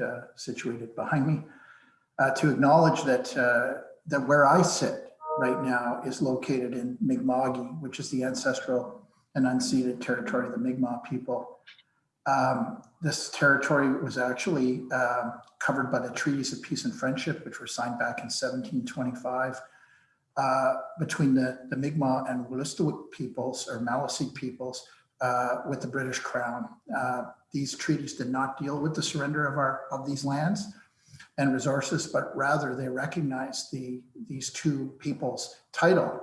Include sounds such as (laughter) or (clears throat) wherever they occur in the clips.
uh, situated behind me, uh, to acknowledge that, uh, that where I sit right now is located in Mi'kma'ki, which is the ancestral and unceded territory of the Mi'kmaq people. Um, this territory was actually uh, covered by the Treaties of Peace and Friendship, which were signed back in 1725 uh, between the, the Mi'kmaq and Wolastoqiyik peoples or Maliseet peoples uh, with the British Crown. Uh, these treaties did not deal with the surrender of our of these lands and resources, but rather they recognized the these two peoples' title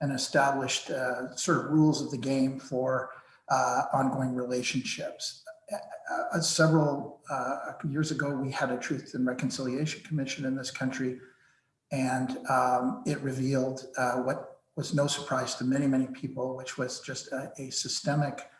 and established uh, sort of rules of the game for uh, ongoing relationships. Uh, several uh, years ago, we had a Truth and Reconciliation Commission in this country, and um, it revealed uh, what was no surprise to many, many people, which was just a, a systemic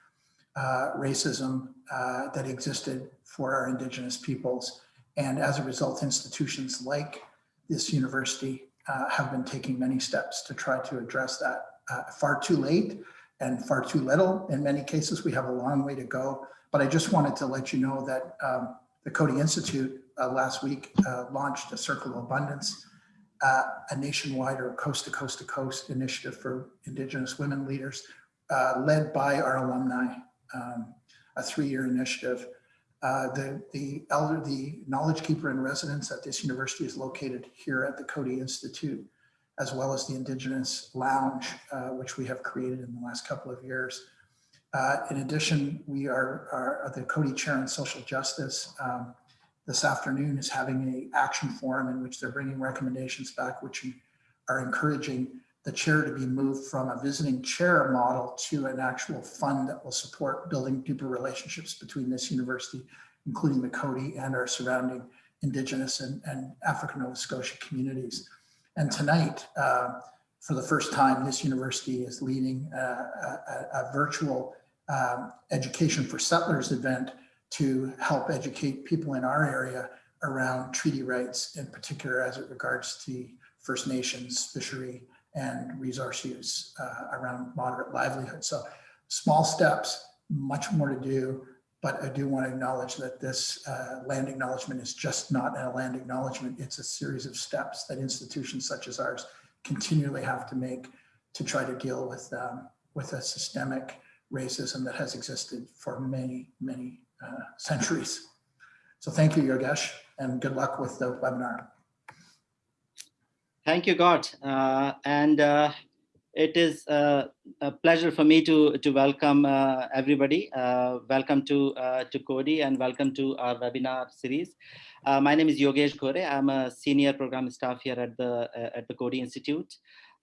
uh, racism uh, that existed for our Indigenous peoples. And as a result, institutions like this university uh, have been taking many steps to try to address that. Uh, far too late and far too little. In many cases, we have a long way to go. But I just wanted to let you know that um, the Coady Institute uh, last week uh, launched a Circle of Abundance, a nationwide or coast to coast to coast initiative for Indigenous women leaders, led by our alumni, um, a three-year initiative. Uh, the the elder, the knowledge keeper in residence at this university is located here at the Coady Institute, as well as the Indigenous Lounge, uh, which we have created in the last couple of years. Uh, in addition, we are, are, the Coady Chair on Social Justice. Um, this afternoon is having a action forum in which they're bringing recommendations back, which are encouraging the chair to be moved from a visiting chair model to an actual fund that will support building deeper relationships between this university, including the Coady and our surrounding Indigenous and, and African Nova Scotia communities. And tonight, uh, for the first time, this university is leading a, a, a virtual um, education for settlers event to help educate people in our area around treaty rights, in particular as it regards to First Nations, fishery, and resource use uh, around moderate livelihood. So small steps, much more to do, but I do want to acknowledge that this uh, land acknowledgement is just not a land acknowledgement. It's a series of steps that institutions such as ours continually have to make to try to deal with, um, with a systemic racism that has existed for many, many uh, centuries. So thank you, Yogesh, and good luck with the webinar. Thank you, Gart. Uh, and uh, it is uh, a pleasure for me to, to welcome uh, everybody. Uh, welcome to, uh, to Coady and welcome to our webinar series. my name is Yogesh Ghore. I'm a senior program staff here at the, at the Coady Institute.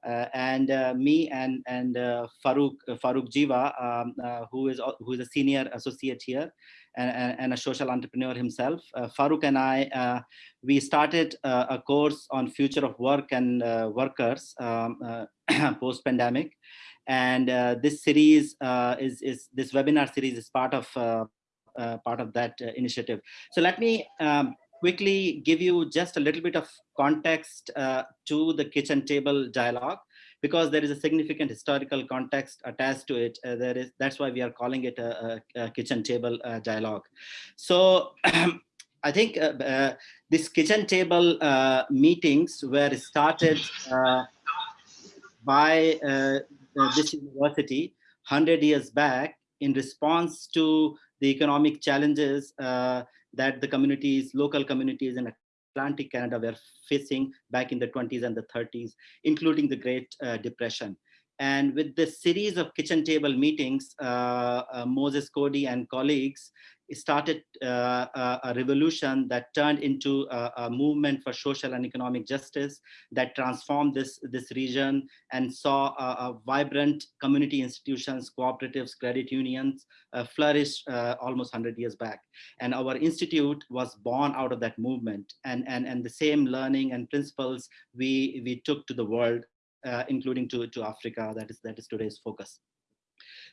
Uh, and uh, me and and uh, Farouk Farouk Jiva, um, who is who is a senior associate here, and, and a social entrepreneur himself. Farouk and I, we started a course on future of work and workers um, (clears throat) post pandemic, and this series is is this webinar series is part of part of that initiative. So let me um, quickly give you just a little bit of context uh, to the kitchen table dialogue because there is a significant historical context attached to it. Uh, there is that's why we are calling it a, a, a kitchen table uh, dialogue. So (clears throat) I think uh, uh, this kitchen table uh, meetings were started by this university 100 years back in response to the economic challenges that the communities, local communities in Atlantic Canada were facing back in the 20s and the 30s, including the Great uh, Depression. And with this series of kitchen table meetings, uh, uh, Moses Coady and colleagues started uh, a revolution that turned into a, a, movement for social and economic justice that transformed this, this region and saw a, a vibrant community institutions, cooperatives, credit unions uh, flourish uh, almost 100 years back. And our institute was born out of that movement and, and, and the same learning and principles we, we took to the world, uh, including to, to Africa, that is, that is today's focus.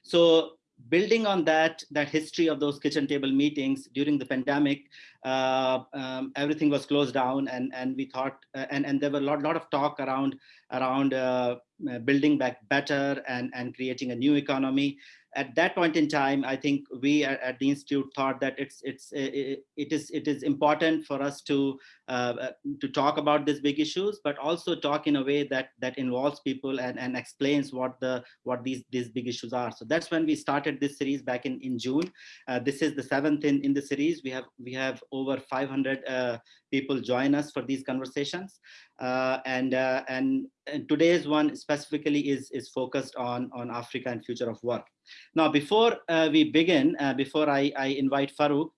So building on that that history of those kitchen table meetings during the pandemic uh, um, everything was closed down and and we thought uh, and and there were a lot, lot of talk around around uh, uh building back better and and creating a new economy at that point in time, I think we at, the institute thought that it's it's it, it is it is important for us to uh, to talk about these big issues, but also talk in a way that that involves people and and explains what the what these these big issues are. So that's when we started this series back in in June. Uh, this is the seventh in in the series. We have we have over 500 uh, people join us for these conversations. Uh, and, uh, and, and today's one specifically is, is focused on, on Africa and future of work. Now, before uh, we begin, uh, before I, I invite Farouk,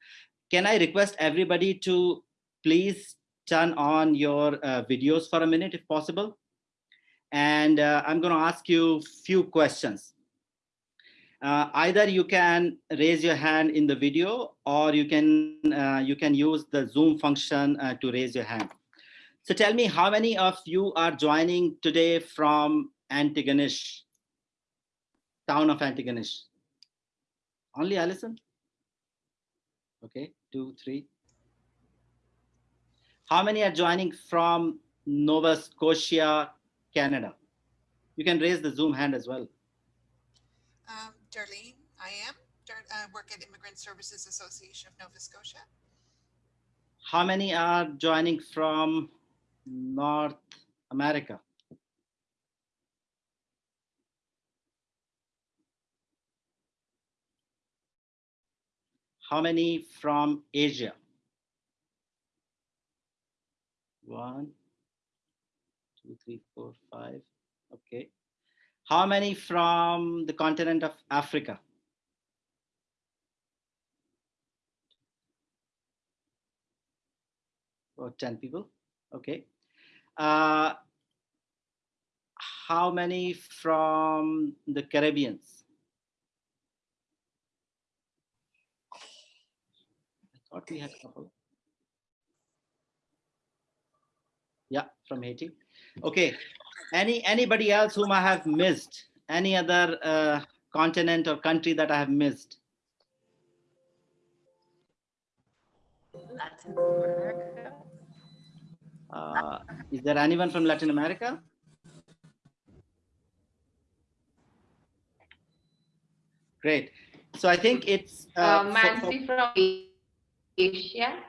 can I request everybody to please turn on your uh, videos for a minute if possible? And uh, I'm going to ask you few questions. Uh, either you can raise your hand in the video or you can uh, you can use the zoom function to raise your hand so tell me how many of you are joining today from antigonish town of antigonish only allison okay two three how many are joining from nova scotia canada you can raise the zoom hand as well Um, Darlene, I am. Dar- uh, work at Immigrant Services Association of Nova Scotia. how many are joining from North America? How many from Asia? One, two, three, four, five. Okay. How many from the continent of Africa? Or 10 people. Okay. Uh, how many from the Caribbeans? I thought we had a couple. Yeah, from Haiti. Okay. Any anybody else whom I have missed? Any other uh, continent or country that I have missed? Latin America. Uh, is there anyone from Latin America? Great. So I think it's uh, Uh, Mansi from Asia.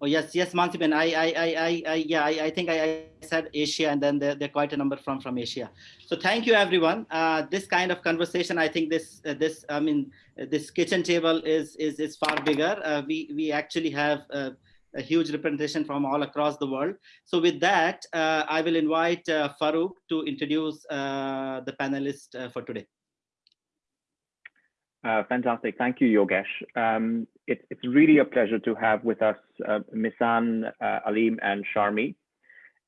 Oh yes, yes, Mansiben. I, I, I, I, yeah, I, I think I, I said Asia, and then there, there are quite a number from from Asia. So thank you, everyone. Uh, this kind of conversation, I think this uh, this I mean uh, this kitchen table is is is far bigger. Uh, we we actually have uh, a huge representation from all across the world. So with that, uh, I will invite Farouk to introduce the panelists for today. Uh, fantastic. Thank you, Yogesh. Um, it, it's really a pleasure to have with us uh, Misan, uh, Alim, and Sharmi.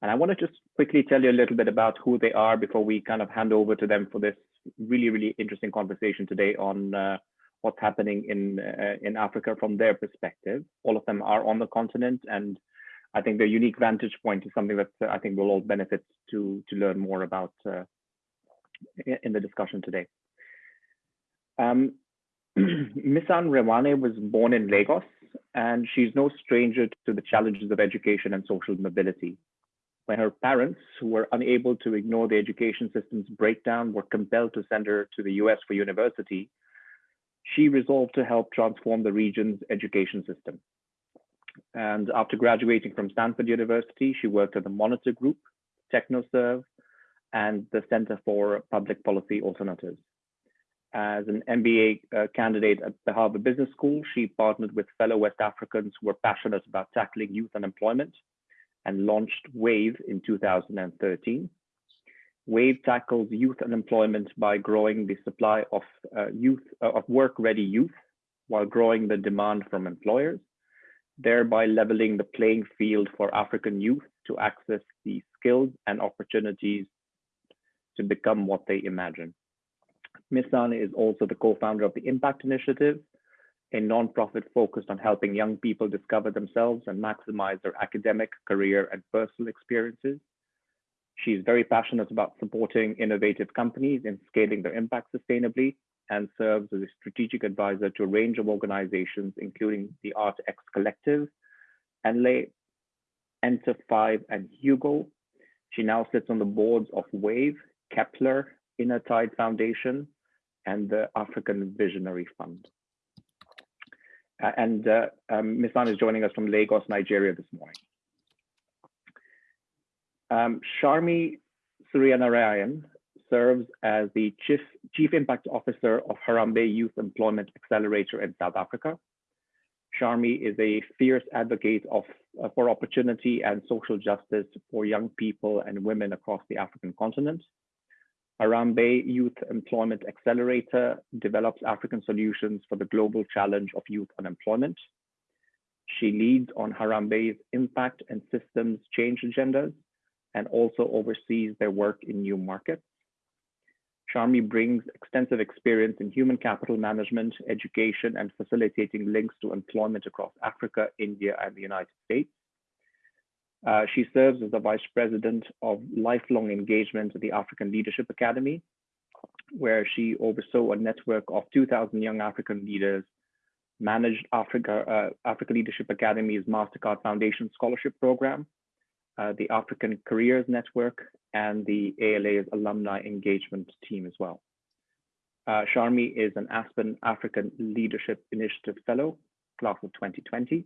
And I want to just quickly tell you a little bit about who they are before we kind of hand over to them for this really, really interesting conversation today on uh, what's happening in uh, in Africa from their perspective. All of them are on the continent, and I think their unique vantage point is something that I think we'll all benefit to to learn more about uh, in the discussion today. Um, (clears throat) Misan Rewane was born in Lagos, and she's no stranger to the challenges of education and social mobility. When her parents, who were unable to ignore the education system's breakdown, were compelled to send her to the US for university, she resolved to help transform the region's education system. And after graduating from Stanford University, she worked at the Monitor Group, TechnoServe, and the Center for Public Policy Alternatives. As an MBA uh, candidate at the Harvard Business School, she partnered with fellow West Africans who were passionate about tackling youth unemployment and launched WAVE in 2013. WAVE tackles youth unemployment by growing the supply of uh, youth uh, of work-ready youth while growing the demand from employers, thereby leveling the playing field for African youth to access the skills and opportunities to become what they imagine. Misan is also the co-founder of the Impact Initiative, a nonprofit focused on helping young people discover themselves and maximize their academic, career, and personal experiences. She's very passionate about supporting innovative companies in scaling their impact sustainably and serves as a strategic advisor to a range of organizations, including the ArtX Collective, Enlay, Enter 5, and Hugo. She now sits on the boards of WAVE, Kepler, Inner Tide Foundation, and the African Visionary Fund. Uh, and uh, um, Misan is joining us from Lagos, Nigeria this morning. Um, Sharmi Surianarain serves as the Chief, Chief Impact Officer of Harambee Youth Employment Accelerator in South Africa. Sharmi is a fierce advocate of, uh, for opportunity and social justice for young people and women across the African continent. Harambee Youth Employment Accelerator develops African solutions for the global challenge of youth unemployment. She leads on Harambee's impact and systems change agendas and also oversees their work in new markets. Sharmi brings extensive experience in human capital management, education, and facilitating links to employment across Africa, India, and the United States. Uh, she serves as the Vice President of Lifelong Engagement at the African Leadership Academy, where she oversaw a network of 2,000 young African leaders, managed Africa, uh, Africa Leadership Academy's MasterCard Foundation Scholarship Program, uh, the African Careers Network, and the ALA's Alumni Engagement Team as well. Uh, Sharmi is an Aspen African Leadership Initiative Fellow, class of 2020,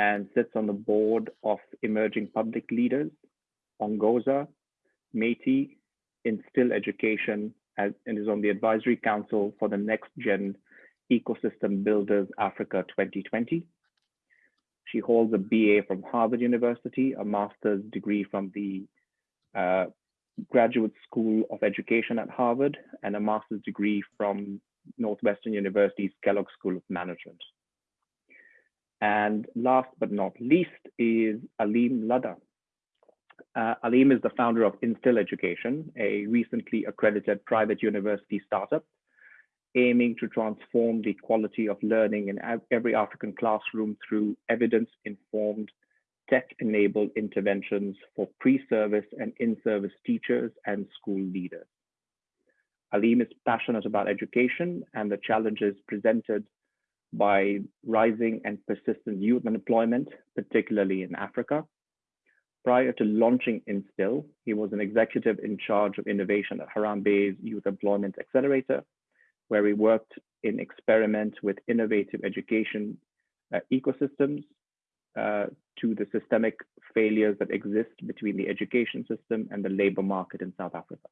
and sits on the board of Emerging Public Leaders, Ongoza, Métis, Instill Education, and is on the advisory council for the Next Gen Ecosystem Builders Africa 2020. She holds a BA from Harvard University, a master's degree from the uh, Graduate School of Education at Harvard, and a master's degree from Northwestern University's Kellogg School of Management. And last but not least is Alim Ladha. Uh, Aleem is the founder of Instill Education, a recently accredited private university startup aiming to transform the quality of learning in every African classroom through evidence-informed, tech-enabled interventions for pre-service and in-service teachers and school leaders. Alim is passionate about education and the challenges presented by rising and persistent youth unemployment, particularly in Africa. Prior to launching Instill, he was an executive in charge of innovation at Harambee's Youth Employment Accelerator, where he worked in experiment with innovative education uh, ecosystems uh, to the systemic failures that exist between the education system and the labor market in South Africa.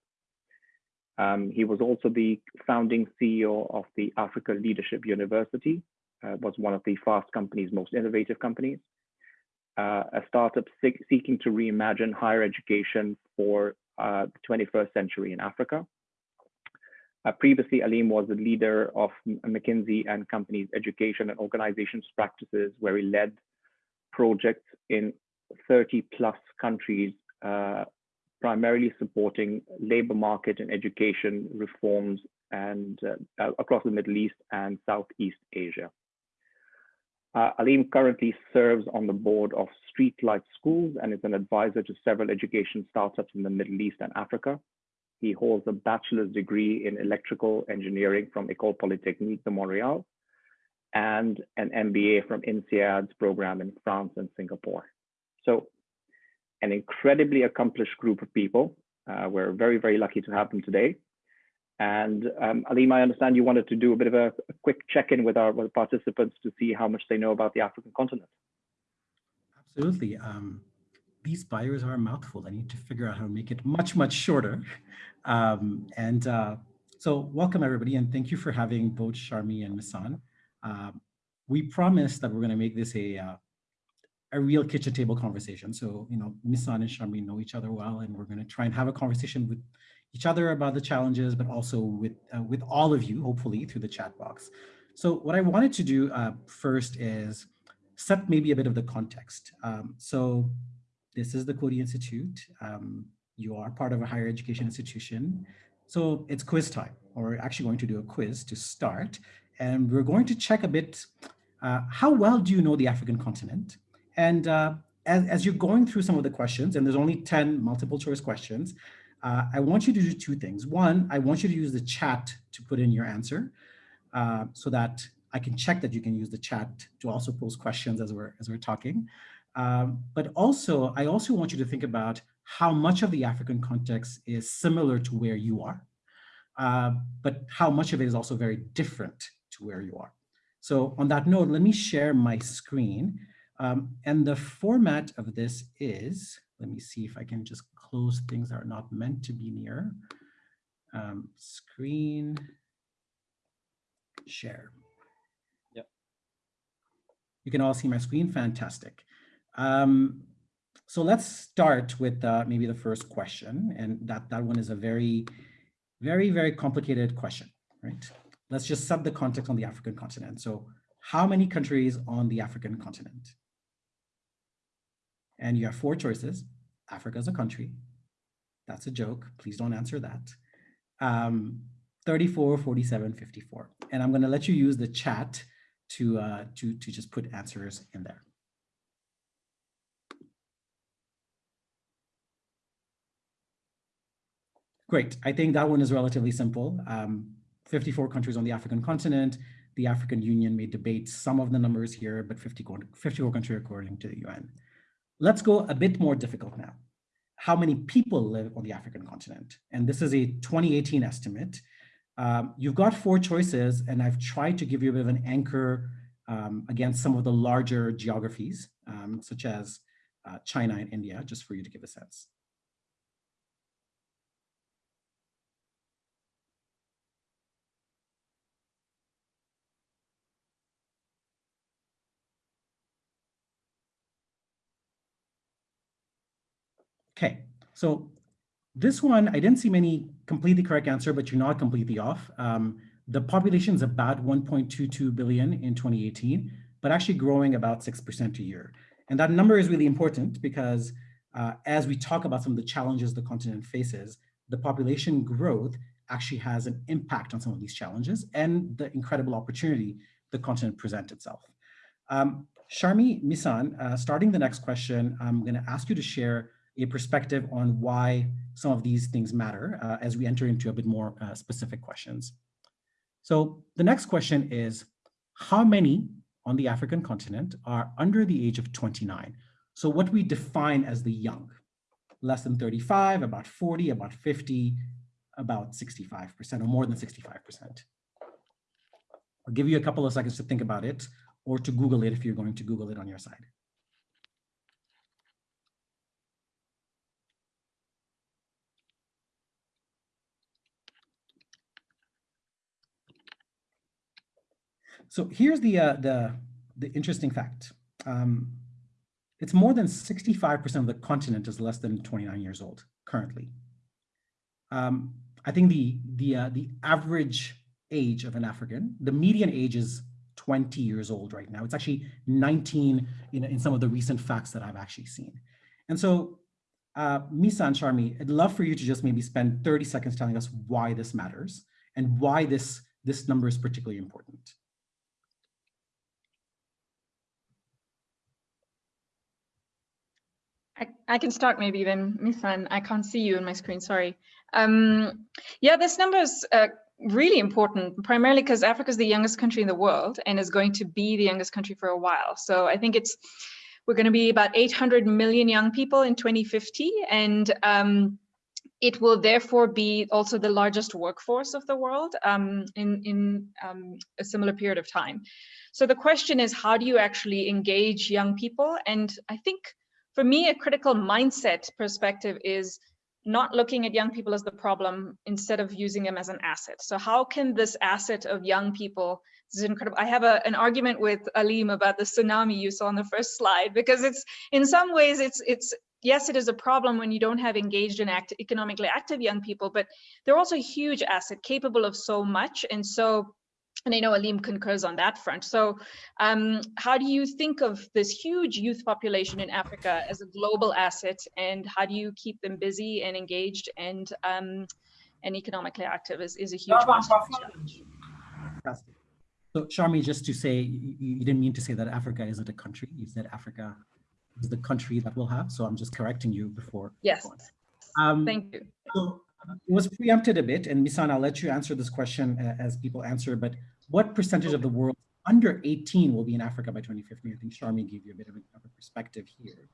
Um, he was also the founding CEO of the Africa Leadership University, uh, was one of the Fast Company's most innovative companies, uh, a startup seeking to reimagine higher education for uh, the 21st century in Africa. Uh, previously, Aleem was the leader of McKinsey and Company's education and organizations practices, where he led projects in 30 plus countries, uh, primarily supporting labor market and education reforms and uh, uh across the Middle East and Southeast Asia. Uh, Aleem currently serves on the board of Streetlight Schools and is an advisor to several education startups in the Middle East and Africa. He holds a bachelor's degree in electrical engineering from École Polytechnique de Montréal and an MBA from INSEAD's program in France and Singapore. So an incredibly accomplished group of people. Uh, we're very, very lucky to have them today. And um, Aleem, I understand you wanted to do a bit of a, a quick check-in with our with participants to see how much they know about the African continent. Absolutely. Um, these bios are a mouthful. I need to figure out how to make it much, much shorter. Um, and uh, so welcome everybody and thank you for having both Sharmi and Misan. Uh, we promised that we're going to make this a uh, a real kitchen table conversation. So, you know, Misan and Sharmi know each other well, and we're going to try and have a conversation with each other about the challenges, but also with uh, with all of you, hopefully through the chat box. So what I wanted to do uh, first is set maybe a bit of the context. Um, so this is the Coady Institute. Um, you are part of a higher education institution. So it's quiz time, or we're actually going to do a quiz to start. And we're going to check a bit, uh, how well do you know the African continent? And uh, as, as you're going through some of the questions, and there's only 10 multiple choice questions, uh, I want you to do two things. One, I want you to use the chat to put in your answer uh, so that I can check that you can use the chat to also pose questions as we're, as we're talking. Um, but also, I also want you to think about how much of the African context is similar to where you are. uh, but how much of it is also very different to where you are. So on that note, let me share my screen. Um, and the format of this is, let me see if I can just close things that are not meant to be near. Um, screen share. Yep. You can all see my screen, fantastic. Um, so let's start with uh, maybe the first question, and that, that one is a very, very, very complicated question, right? Let's just sub the context on the African continent. So how many countries on the African continent? And you have four choices. Africa is a country. That's a joke. Please don't answer that. Um, 34, 47, 54. And I'm going to let you use the chat to, uh, to, to just put answers in there. Great. I think that one is relatively simple. Um, 54 countries on the African continent. The African Union may debate some of the numbers here, but 50, 54 countries according to the UN. Let's go a bit more difficult now. How many people live on the African continent? And this is a 2018 estimate. Um, you've got four choices, and I've tried to give you a bit of an anchor um, against some of the larger geographies, um, such as uh, China and India, just for you to give a sense. Okay, so this one, I didn't see many completely correct answer, but you're not completely off. Um, the population is about 1.22 billion in 2018, but actually growing about 6% a year. And that number is really important because uh, as we talk about some of the challenges the continent faces, the population growth actually has an impact on some of these challenges and the incredible opportunity the continent presents itself. Um, Sharmi Misan, uh, starting the next question, I'm gonna ask you to share a perspective on why some of these things matter uh, as we enter into a bit more uh, specific questions. So the next question is, how many on the African continent are under the age of 29? So what we define as the young, less than 35, about 40, about 50, about 65% or more than 65%. I'll give you a couple of seconds to think about it or to Google it if you're going to Google it on your side. So here's the, uh, the, the interesting fact. Um, it's more than 65% of the continent is less than 29 years old currently. Um, I think the, the, uh, the average age of an African, the median age is 20 years old right now. It's actually 19 in, in some of the recent facts that I've actually seen. And so uh, Misa and Sharmi, I'd love for you to just maybe spend 30 seconds telling us why this matters and why this, this number is particularly important. I, can start maybe then, Misan. I can't see you on my screen, sorry. Um, yeah, this number is uh, really important, primarily because Africa is the youngest country in the world and is going to be the youngest country for a while. So I think it's we're going to be about 800 million young people in 2050, and um, it will therefore be also the largest workforce of the world um, in, in um, a similar period of time. So the question is, how do you actually engage young people? And I think for me, a critical mindset perspective is not looking at young people as the problem instead of using them as an asset. So how can this asset of young people, this is incredible. I have a, an argument with Alim about the tsunami you saw on the first slide, because it's in some ways it's it's yes, it is a problem when you don't have engaged and act, economically active young people, but they're also a huge asset capable of so much. And so and I know Alim concurs on that front. So um, how do you think of this huge youth population in Africa as a global asset and how do you keep them busy and engaged and um, and economically active is, is a huge challenge. So Sharmi, just to say, you, you didn't mean to say that Africa isn't a country. You said Africa is the country that we'll have. So I'm just correcting you before. Yes, um, thank you. So it was preempted a bit, and Misan, I'll let you answer this question uh, as people answer, but what percentage of the world under 18 will be in Africa by 2050? I think Sharmi gave you a bit of a, perspective here.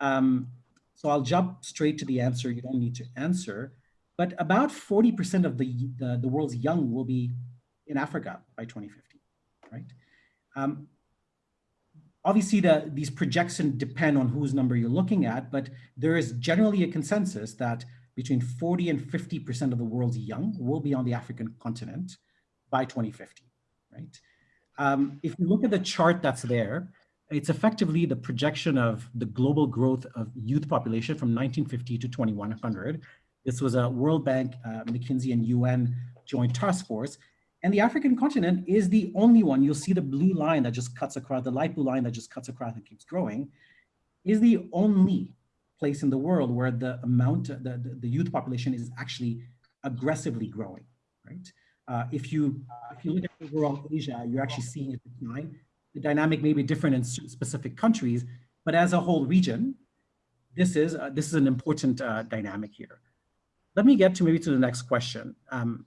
Um, so I'll jump straight to the answer. You don't need to answer. but about 40% of the, the, the world's young will be in Africa by 2050, right? Um, obviously, the, these projections depend on whose number you're looking at, but there is generally a consensus that between 40 and 50% of the world's young will be on the African continent by 2050, right? Um, if you look at the chart that's there, it's effectively the projection of the global growth of youth population from 1950 to 2100. This was a World Bank, uh, McKinsey and UN joint task force. And the African continent is the only one, you'll see the blue line that just cuts across, the light blue line that just cuts across and keeps growing, is the only place in the world where the amount, the, the, youth population is actually aggressively growing, right? Uh, if you if you look at overall Asia, you're actually seeing a decline. The dynamic may be different in specific countries, but as a whole region, this is uh, this is an important uh, dynamic here. Let me get to maybe to the next question. Um,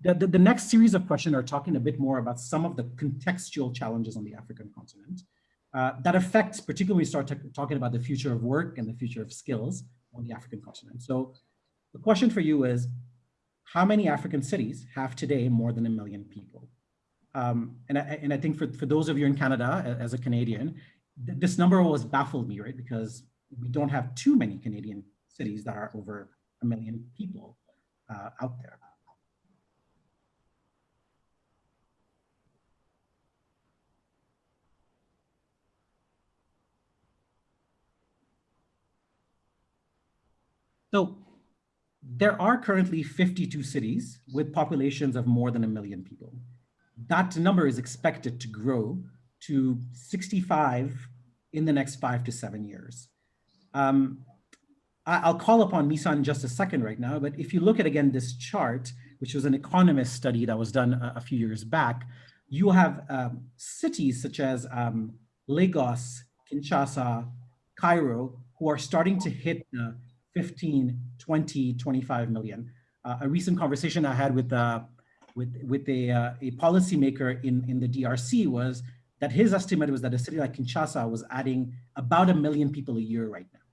the, the, the, next series of questions are talking a bit more about some of the contextual challenges on the African continent uh, that affects, particularly when we start talking about the future of work and the future of skills on the African continent. So the question for you is, how many African cities have today more than a million people? Um, and, I, and I think for, for those of you in Canada, as a Canadian, th this number always baffled me, right? Because we don't have too many Canadian cities that are over a million people uh, out there. So there are currently 52 cities with populations of more than a million people. That number is expected to grow to 65 in the next five to seven years. Um, I'll call upon Misan in just a second right now, but if you look at, again, this chart, which was an economist study that was done a, a few years back, you have um, cities such as um, Lagos, Kinshasa, Cairo, who are starting to hit the 15, 20, 25 million. Uh, a recent conversation I had with, uh, with, with a, uh, a policymaker in, in the DRC was that his estimate was that a city like Kinshasa was adding about a million people a year right now.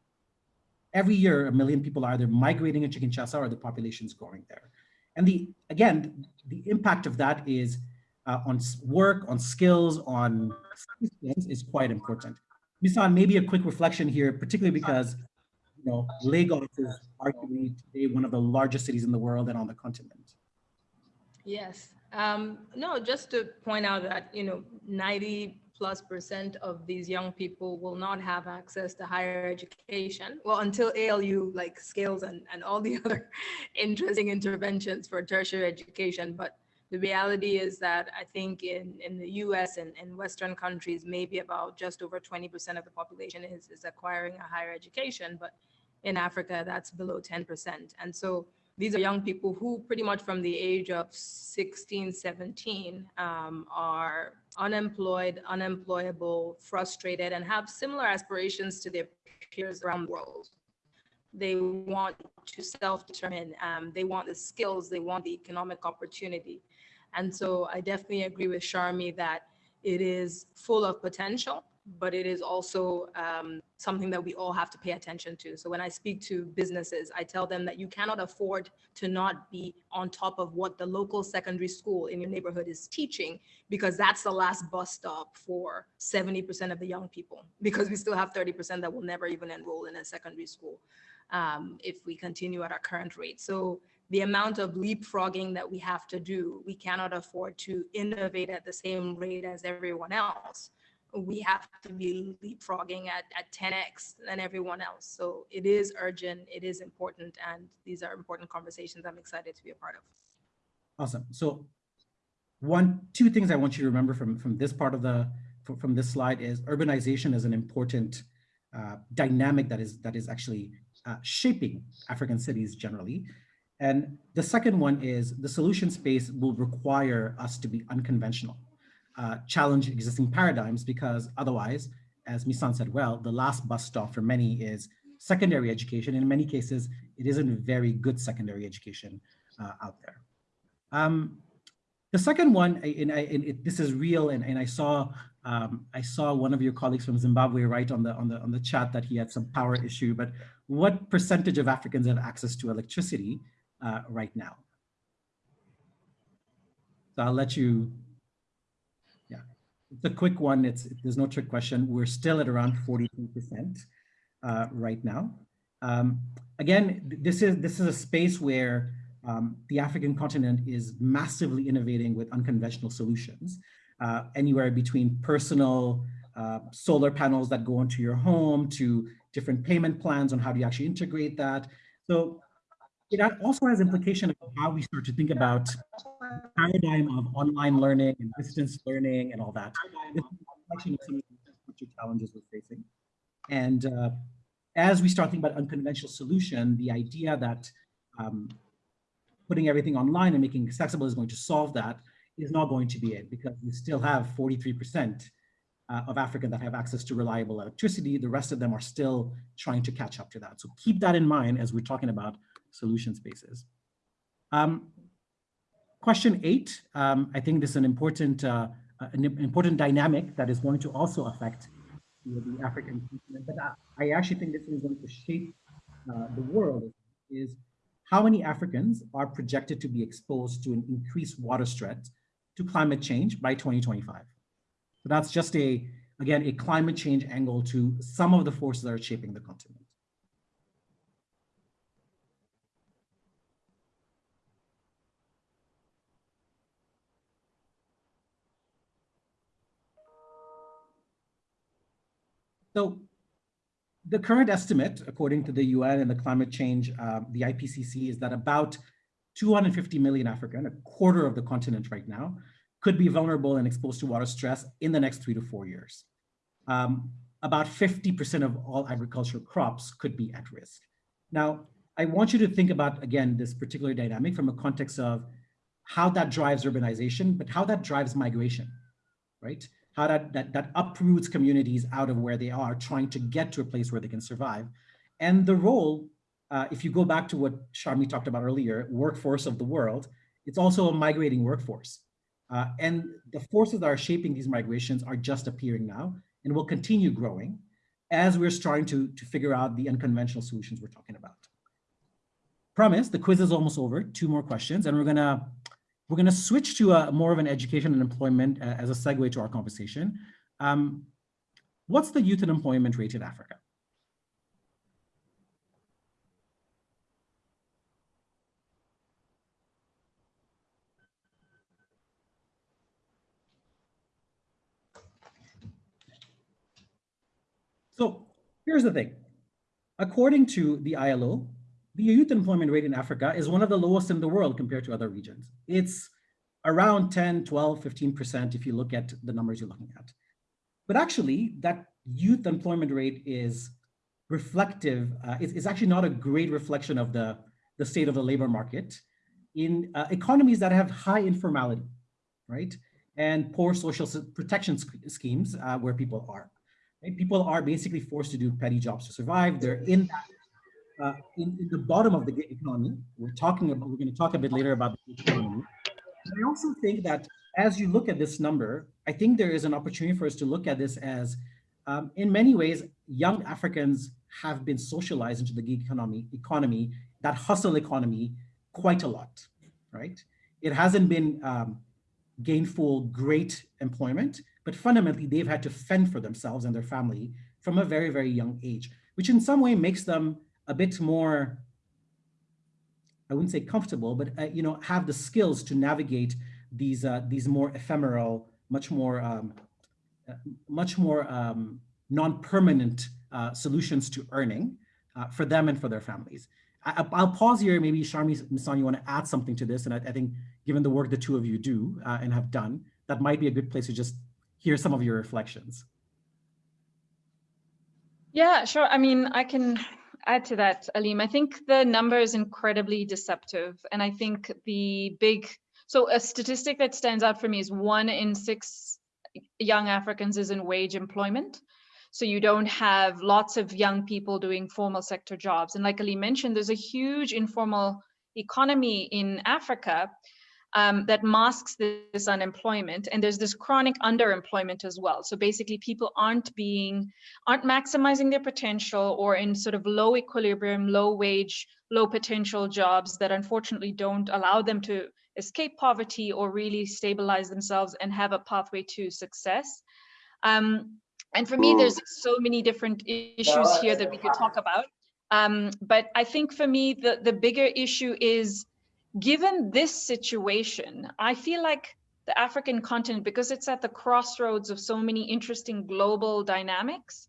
Every year, a million people are either migrating into Kinshasa or the population is growing there. And the again, the impact of that is uh, on work, on skills, on skills is quite important. Misan, maybe a quick reflection here, particularly because you know, Lagos is arguably today one of the largest cities in the world and on the continent. Yes. Um, no, just to point out that, you know, 90 plus percent of these young people will not have access to higher education. Well, until ALU like scales and, and all the (laughs) other interesting interventions for tertiary education. But the reality is that I think in, in the US and, and Western countries, maybe about just over 20% of the population is, is acquiring a higher education. But in Africa, that's below 10%. And so these are young people who pretty much from the age of 16, 17 um, are unemployed, unemployable, frustrated, and have similar aspirations to their peers around the world. They want to self-determine, um, they want the skills, they want the economic opportunity. And so I definitely agree with Sharmi that it is full of potential but it is also um, something that we all have to pay attention to. So when I speak to businesses, I tell them that you cannot afford to not be on top of what the local secondary school in your neighborhood is teaching, because that's the last bus stop for 70% of the young people, (laughs) because we still have 30% that will never even enroll in a secondary school um, if we continue at our current rate. So the amount of leapfrogging that we have to do, we cannot afford to innovate at the same rate as everyone else we have to be leapfrogging at, at 10x than everyone else. So it is urgent, it is important, and these are important conversations I'm excited to be a part of. Awesome. So one, two things I want you to remember from, from this part of the, from, this slide is urbanization is an important uh, dynamic that is, that is actually uh, shaping African cities generally. And the second one is the solution space will require us to be unconventional uh, challenge existing paradigms because otherwise, as Misan said well, the last bus stop for many is secondary education. In many cases, it isn't very good secondary education uh, out there. Um, The second one, and, I, and it, this is real, and, and I saw um, I saw one of your colleagues from Zimbabwe write on the on the on the chat that he had some power issue. But what percentage of Africans have access to electricity uh, right now? So I'll let you. A quick one. It's there's no trick question. We're still at around 42 percent uh, right now. Um, again, this is this is a space where um, the African continent is massively innovating with unconventional solutions, uh, anywhere between personal uh, solar panels that go into your home to different payment plans on how do you actually integrate that. So it also has implication of how we start to think about the paradigm of online learning and distance learning and all that. Of the challenges we're facing. And uh, as we start thinking about unconventional solution, the idea that um, putting everything online and making accessible is going to solve that is not going to be it because we still have 43% uh, of Africans that have access to reliable electricity. The rest of them are still trying to catch up to that. So keep that in mind as we're talking about solution spaces. Um, question eight, um, I think this is an important, uh, an important dynamic that is going to also affect you know, the African continent, but I, I, actually think this is going to shape uh, the world is how many Africans are projected to be exposed to an increased water threat to climate change by 2025. So that's just a, again, a climate change angle to some of the forces that are shaping the continent. So the current estimate, according to the UN and the climate change, uh, the IPCC, is that about 250 million African, a quarter of the continent right now, could be vulnerable and exposed to water stress in the next three to four years. Um, about 50% of all agricultural crops could be at risk. Now, I want you to think about, again, this particular dynamic from a context of how that drives urbanization, but how that drives migration, right? How that, that, that uproots communities out of where they are, trying to get to a place where they can survive. And the role, uh, if you go back to what Sharmi talked about earlier, workforce of the world, it's also a migrating workforce. Uh, and the forces that are shaping these migrations are just appearing now and will continue growing as we're starting to, to figure out the unconventional solutions we're talking about. Promise, the quiz is almost over, two more questions, and we're gonna we're going to switch to a, more of an education and employment uh, as a segue to our conversation. Um, what's the youth unemployment rate in Africa? So here's the thing. According to the ILO, the youth employment rate in Africa is one of the lowest in the world compared to other regions. It's around 10, 12, 15% if you look at the numbers you're looking at. But actually, that youth employment rate is reflective, uh, it's, it's, actually not a great reflection of the, the state of the labor market in uh, economies that have high informality, right? And poor social protection schemes uh, where people are. Right? People are basically forced to do petty jobs to survive. They're in that uh, in, in, the bottom of the gig economy. We're talking about, we're going to talk a bit later about the gig economy. I also think that as you look at this number, I think there is an opportunity for us to look at this as, um, in many ways, young Africans have been socialized into the gig economy, economy, that hustle economy, quite a lot, right? It hasn't been um, gainful, great employment, but fundamentally they've had to fend for themselves and their family from a very, very young age, which in some way makes them a bit more, I wouldn't say comfortable, but uh, you know, have the skills to navigate these uh, these more ephemeral, much more um, uh, much more um, non-permanent uh, solutions to earning uh, for them and for their families. I, will pause here. Maybe Sharmi Misan, you want to add something to this? And I, I think given the work the two of you do uh, and have done, that might be a good place to just hear some of your reflections. Yeah, sure. I mean, I can add to that, Alim. I think the number is incredibly deceptive. And I think the big, so a statistic that stands out for me is one in six young Africans is in wage employment. So you don't have lots of young people doing formal sector jobs. And like Ali mentioned, there's a huge informal economy in Africa. Um, that masks this unemployment. And there's this chronic underemployment as well. So basically people aren't being, aren't maximizing their potential or in sort of low equilibrium, low wage, low potential jobs that unfortunately don't allow them to escape poverty or really stabilize themselves and have a pathway to success. Um, and for me, there's so many different issues here that we could talk about. Um, but I think for me, the, the bigger issue is given this situation, I feel like the African continent, because it's at the crossroads of so many interesting global dynamics,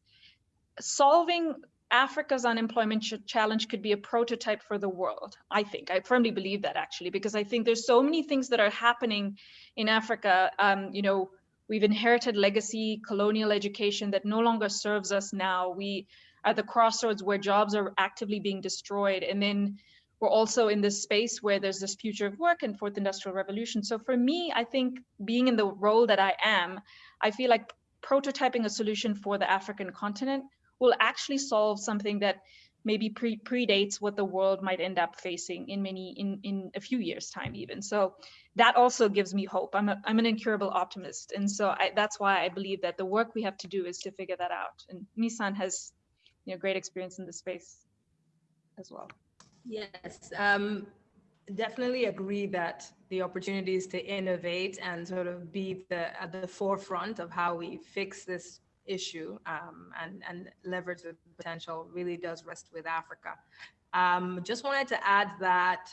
solving Africa's unemployment ch challenge could be a prototype for the world. I think, I firmly believe that actually, because I think there's so many things that are happening in Africa. Um, you know, we've inherited legacy colonial education that no longer serves us now. We are at the crossroads where jobs are actively being destroyed. And then we're also in this space where there's this future of work and fourth industrial revolution. So for me, I think being in the role that I am, I feel like prototyping a solution for the African continent will actually solve something that maybe pre predates what the world might end up facing in many in in a few years time even. So that also gives me hope. I'm a, i'm an incurable optimist. And so I, that's why i believe that the work we have to do is to figure that out. And misan has you know great experience in this space as well Yes, um, definitely agree that the opportunities to innovate and sort of be the, at the forefront of how we fix this issue um, and, and leverage the potential really does rest with Africa. Um, just wanted to add that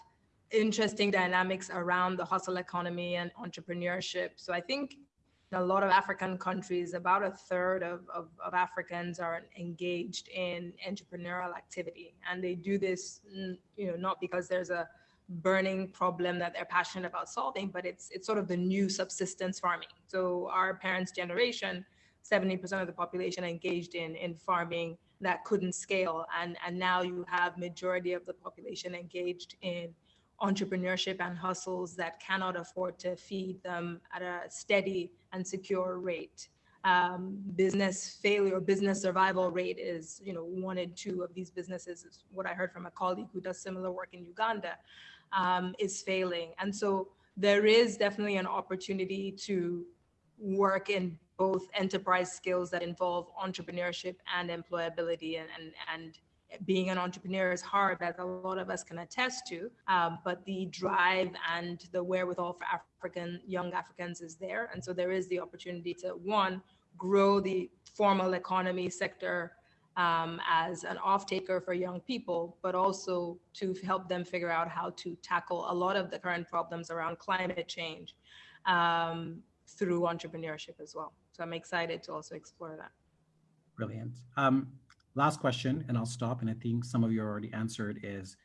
interesting dynamics around the hustle economy and entrepreneurship. So I think in a lot of African countries, about a third of, of, of, Africans are engaged in entrepreneurial activity. And they do this, mm, you know, not because there's a burning problem that they're passionate about solving, but it's, it's sort of the new subsistence farming. So our parents' generation, 70% of the population engaged in, in farming that couldn't scale. And, and now you have majority of the population engaged in entrepreneurship and hustles that cannot afford to feed them at a steady and secure rate. Um, business failure, business survival rate is, you know, one in two of these businesses is what I heard from a colleague who does similar work in Uganda, um, is failing. And so there is definitely an opportunity to work in both enterprise skills that involve entrepreneurship and employability and, and, and being an entrepreneur is hard, as a lot of us can attest to. Um, but the drive and the wherewithal for African young Africans is there, and so there is the opportunity to one grow the formal economy sector um, as an off-taker for young people, but also to help them figure out how to tackle a lot of the current problems around climate change um, through entrepreneurship as well. So I'm excited to also explore that. Brilliant. Um, Last question, and I'll stop. And I think some of you already answered is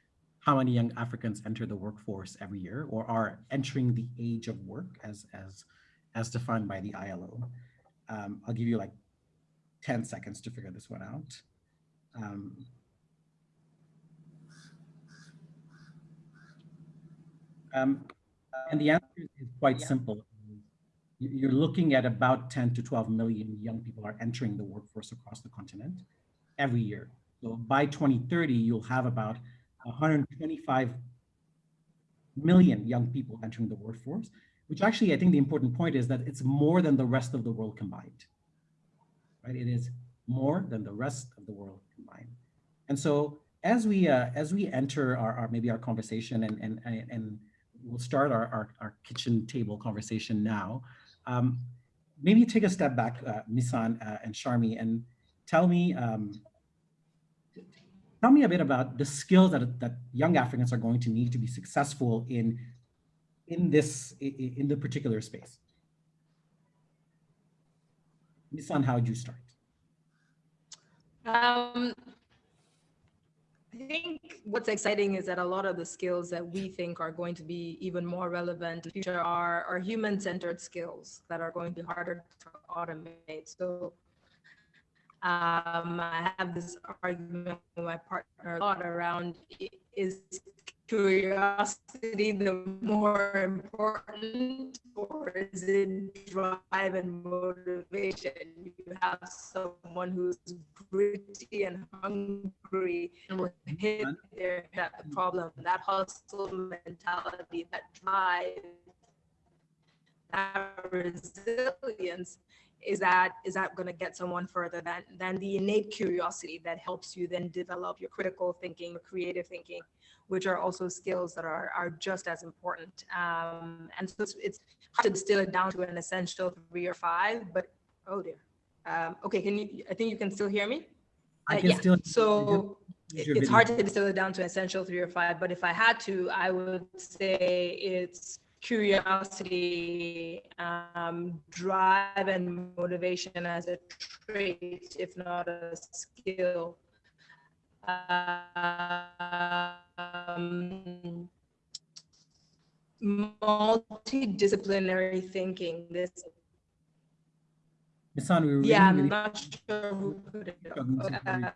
how many young Africans enter the workforce every year or are entering the age of work as, as, as defined by the ILO. Um, I'll give you like 10 seconds to figure this one out. Um, um, and the answer is quite simple. You're looking at about 10 to 12 million young people are entering the workforce across the continent every year. So by 2030, you'll have about 125 million young people entering the workforce, which actually, I think the important point is that it's more than the rest of the world combined, right? It is more than the rest of the world combined. And so as we uh, as we enter our, our, maybe our conversation and and and we'll start our our, our kitchen table conversation now. Um, maybe take a step back, uh, Misan uh, and Sharmi, and tell me um, tell me a bit about the skills that, that young Africans are going to need to be successful in, in this, in the particular space. Misan, how would you start? Um, I think what's exciting is that a lot of the skills that we think are going to be even more relevant in the future are, are human-centered skills that are going to be harder to automate. So um, I have this argument with my partner a lot around is curiosity the more important or is it drive and motivation? You have someone who's gritty and hungry and will hit their that problem, that hustle mentality, that drive that resilience, is that is that going to get someone further than than the innate curiosity that helps you then develop your critical thinking, your creative thinking, which are also skills that are are just as important. Um, and so it's, it's hard to distill it down to an essential three or five. But oh dear. Um, okay, can you? I think you can still hear me. I Uh, can yeah. still. So it- it's video. hard to distill it down to essential three or five, but if I had to, I would say it's curiosity, um, drive and motivation as a trait, if not a skill. Um, multidisciplinary thinking, this, Misan, we were really, yeah, I'm not sure who put it. struggling to hear you. Uh,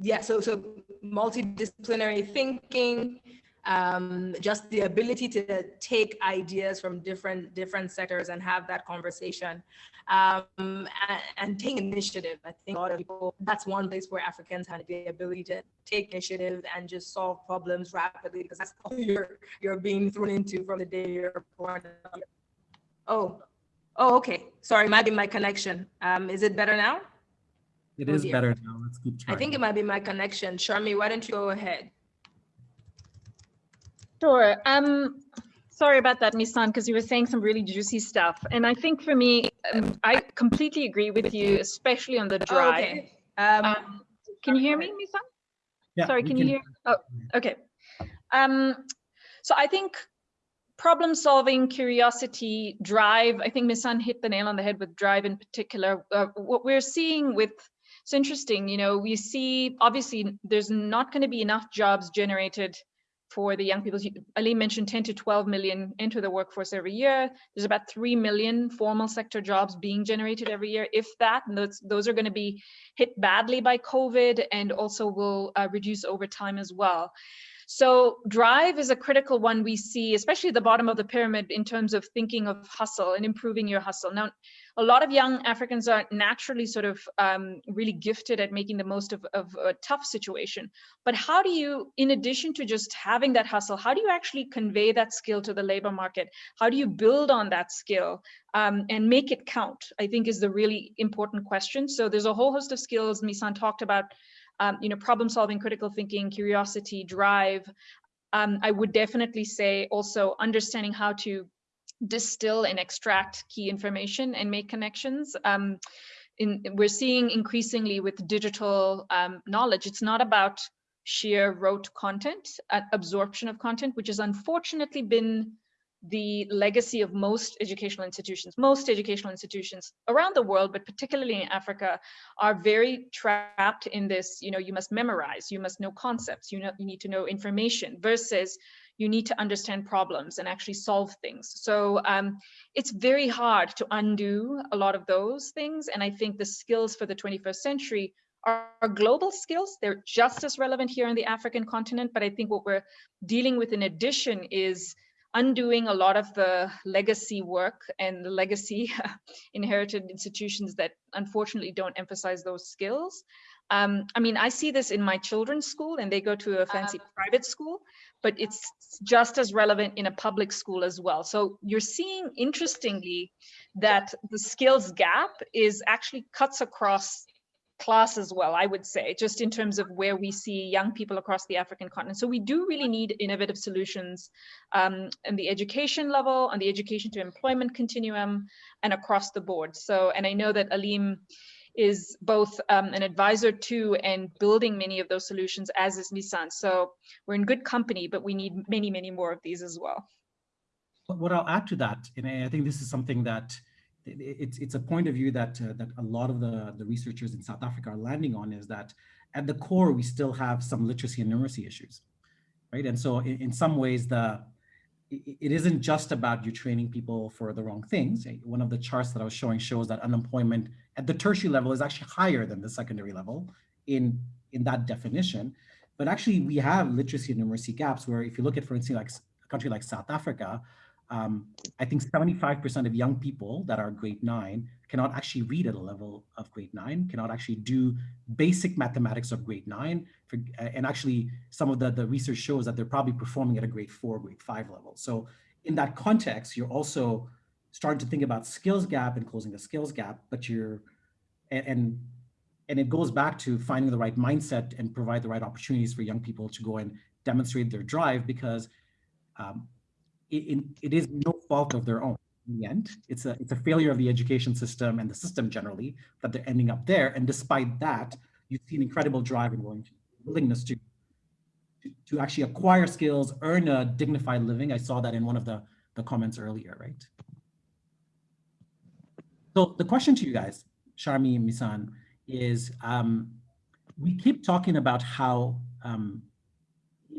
yeah, so so multidisciplinary thinking, um, just the ability to take ideas from different different sectors and have that conversation, um, and, and take initiative. I think a lot of people that's one place where Africans have the ability to take initiative and just solve problems rapidly because that's all (laughs) you're you're being thrown into from the day you're born. Oh, oh, okay. Sorry, might be my connection. Um, is it better now? It Oh is dear. better now. Let's keep trying. I think it might be my connection. Sharmi, why don't you go ahead? Sure. Um, sorry about that, Misan, because you were saying some really juicy stuff. And I think for me, um, I completely agree with you, especially on the Oh, drive. okay. Um, Um, can you hear me, Misan? Yeah, Sorry, we can you hear? Oh, okay. Um, so I think problem solving, curiosity, drive, I think Misan hit the nail on the head with drive in particular. Uh, what we're seeing with, it's interesting, you know, we see obviously there's not going to be enough jobs generated for the young people. You- Ali mentioned 10 to 12 million enter the workforce every year. There's about 3 million formal sector jobs being generated every year, if that, and those, those are going to be hit badly by COVID and also will uh, reduce over time as well. So drive is a critical one we see, especially at the bottom of the pyramid in terms of thinking of hustle and improving your hustle. Now, a lot of young Africans are naturally sort of um, really gifted at making the most of, of a tough situation. But how do you, in addition to just having that hustle, how do you actually convey that skill to the labor market? How do you build on that skill um, and make it count? I think is the really important question. So there's a whole host of skills Misan talked about um, you know, problem solving, critical thinking, curiosity, drive. Um, I would definitely say also understanding how to distill and extract key information and make connections. Um, in, we're seeing increasingly with digital um, knowledge, it's not about sheer rote content, uh, absorption of content, which has unfortunately been the legacy of most educational institutions. Most educational institutions around the world, but particularly in Africa, are very trapped in this, you know, you must memorize, you must know concepts, you know, you need to know information versus you need to understand problems and actually solve things. So um, it's very hard to undo a lot of those things. And I think the skills for the 21st century are, are global skills. They're just as relevant here in the African continent. But I think what we're dealing with in addition is undoing a lot of the legacy work and the legacy (laughs) inherited institutions that unfortunately don't emphasize those skills. Um, I mean, I see this in my children's school and they go to a fancy private school, but it's just as relevant in a public school as well. So you're seeing, interestingly, that the skills gap is actually cuts across class as well, I would say, just in terms of where we see young people across the African continent. So we do really need innovative solutions um, in the education level, on the education to employment continuum, and across the board. So, and I know that Alim is both um, an advisor to and building many of those solutions, as is Misan. So we're in good company, but we need many, many more of these as well. What I'll add to that, and I think this is something that it's it's a point of view that uh, that a lot of the the researchers in South Africa are landing on is that at the core we still have some literacy and numeracy issues, right? And so in, in some ways the it isn't just about you training people for the wrong things. Eh, one of the charts that I was showing shows that unemployment at the tertiary level is actually higher than the secondary level in in that definition. But actually we have literacy and numeracy gaps where if you look at, for instance, like a country like South Africa, um, I think 75% of young people that are grade nine cannot actually read at a level of grade nine, cannot actually do basic mathematics of grade nine. For, and actually some of the, the research shows that they're probably performing at a grade four, grade five level. So in that context, you're also starting to think about skills gap and closing the skills gap, but you're, and, and, and it goes back to finding the right mindset and provide the right opportunities for young people to go and demonstrate their drive because um, it, it is no fault of their own in the end. It's a, it's a failure of the education system and the system generally that they're ending up there. And despite that, you see an incredible drive and willing willingness to, to, to actually acquire skills, earn a dignified living. I saw that in one of the, the comments earlier, right? So the question to you guys, Sharmi and Misan, is um, we keep talking about how um,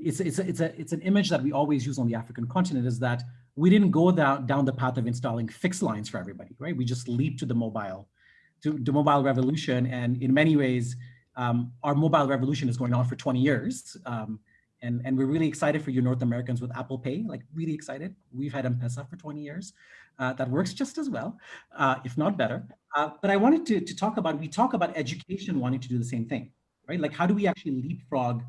it's, it's, a, it's, a, it's an image that we always use on the African continent is that we didn't go down, down the path of installing fixed lines for everybody, right? We just leaped to the mobile, to the mobile revolution. And in many ways, um, our mobile revolution is going on for 20 years. Um, and, and we're really excited for you North Americans with Apple Pay, like really excited. We've had M-Pesa for 20 years. Uh, that works just as well, uh, if not better. Uh, but I wanted to, to talk about, we talk about education wanting to do the same thing, right? Like how do we actually leapfrog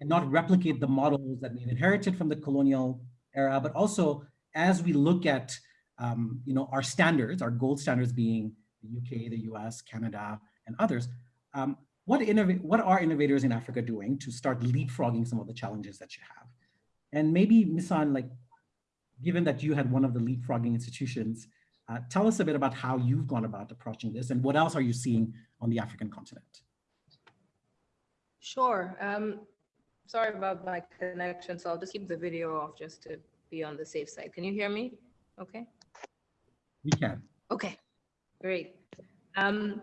and not replicate the models that we've inherited from the colonial era, but also as we look at um, you know, our standards, our gold standards being the UK, the US, Canada, and others, um, what, what are innovators in Africa doing to start leapfrogging some of the challenges that you have? And maybe, Misan, like, given that you had one of the leapfrogging institutions, uh, tell us a bit about how you've gone about approaching this and what else are you seeing on the African continent? Sure. Um, sorry about my connection, so I'll just keep the video off just to be on the safe side. Can you hear me? Okay. We can. Okay, great. Um,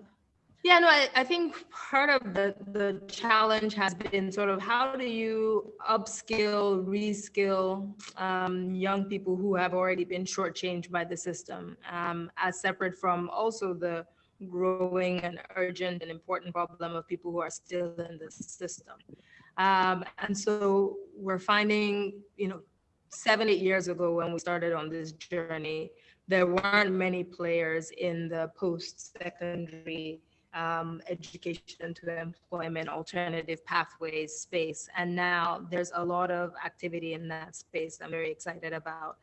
yeah, no, I, I think part of the, the challenge has been sort of how do you upskill, reskill um, young people who have already been shortchanged by the system, um, as separate from also the growing and urgent and important problem of people who are still in the system. Um, and so we're finding, you know, seven, eight years ago when we started on this journey, there weren't many players in the post-secondary um, education to employment alternative pathways space. And now there's a lot of activity in that space I'm very excited about,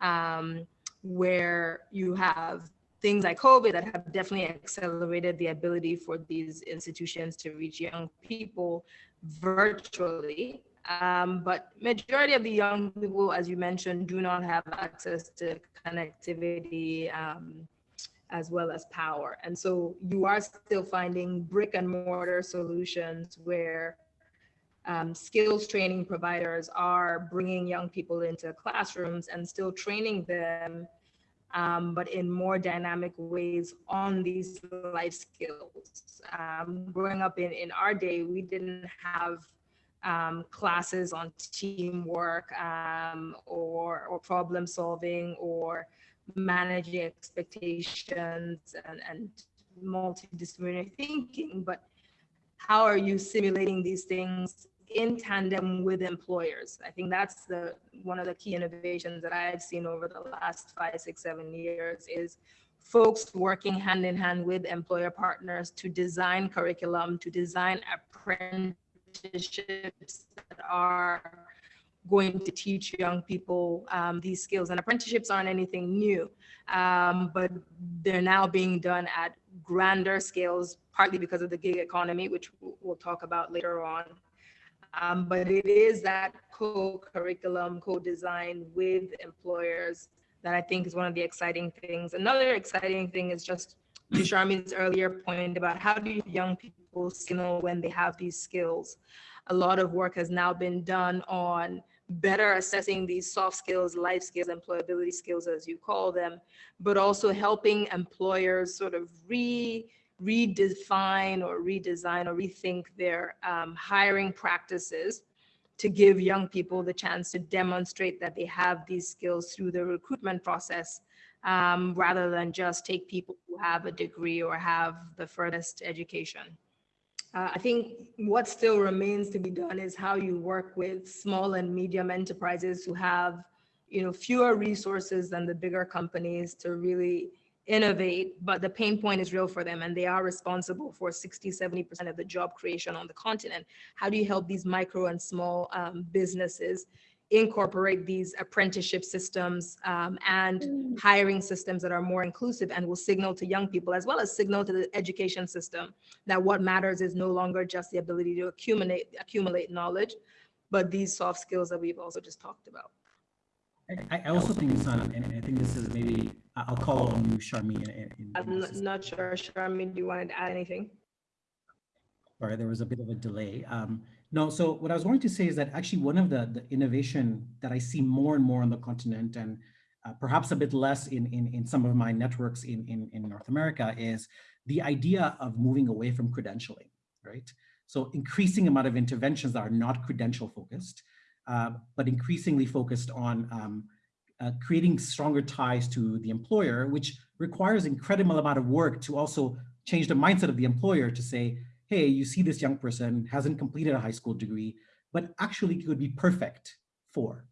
um, where you have things like COVID that have definitely accelerated the ability for these institutions to reach young people virtually um, but majority of the young people, as you mentioned, do not have access to connectivity um, as well as power. And so you are still finding brick and mortar solutions where um, skills training providers are bringing young people into classrooms and still training them, um, but in more dynamic ways on these life skills. Um, growing up in, in our day, we didn't have um, classes on teamwork um, or, or problem solving or managing expectations and, and multidisciplinary thinking, but how are you simulating these things in tandem with employers? I think that's the one of the key innovations that I've seen over the last five, six, seven years is folks working hand in hand with employer partners to design curriculum, to design apprenticeships that are going to teach young people um, these skills. And apprenticeships aren't anything new, um, but they're now being done at grander scales, partly because of the gig economy, which we'll talk about later on. Um, but it is that co-curriculum, co-design with employers that I think is one of the exciting things. Another exciting thing is just Sharmi's earlier point about how do young people signal when they have these skills. A lot of work has now been done on better assessing these soft skills, life skills, employability skills, as you call them, but also helping employers sort of re redefine or redesign or rethink their um, hiring practices to give young people the chance to demonstrate that they have these skills through the recruitment process um, rather than just take people who have a degree or have the furthest education. Uh, I think what still remains to be done is how you work with small and medium enterprises who have, you know, fewer resources than the bigger companies to really innovate, but the pain point is real for them and they are responsible for 60, 70% of the job creation on the continent. How do you help these micro and small um, businesses incorporate these apprenticeship systems um, and hiring systems that are more inclusive and will signal to young people as well as signal to the education system that what matters is no longer just the ability to accumulate accumulate knowledge, but these soft skills that we've also just talked about. I, I also think, Son, and I think this is maybe, I'll call on you, Sharmi. in- in- in I'm this not- not sure, Sharmi, do you want to add anything? Sorry, there was a bit of a delay. Um, no, so what I was going to say is that actually one of the, the innovation that I see more and more on the continent and uh, perhaps a bit less in, in, in some of my networks in, in, in North America is the idea of moving away from credentialing, right? So increasing amount of interventions that are not credential focused, uh, but increasingly focused on um, uh, creating stronger ties to the employer, which requires incredible amount of work to also change the mindset of the employer to say, hey, you see this young person hasn't completed a high school degree, but actually could be perfect for,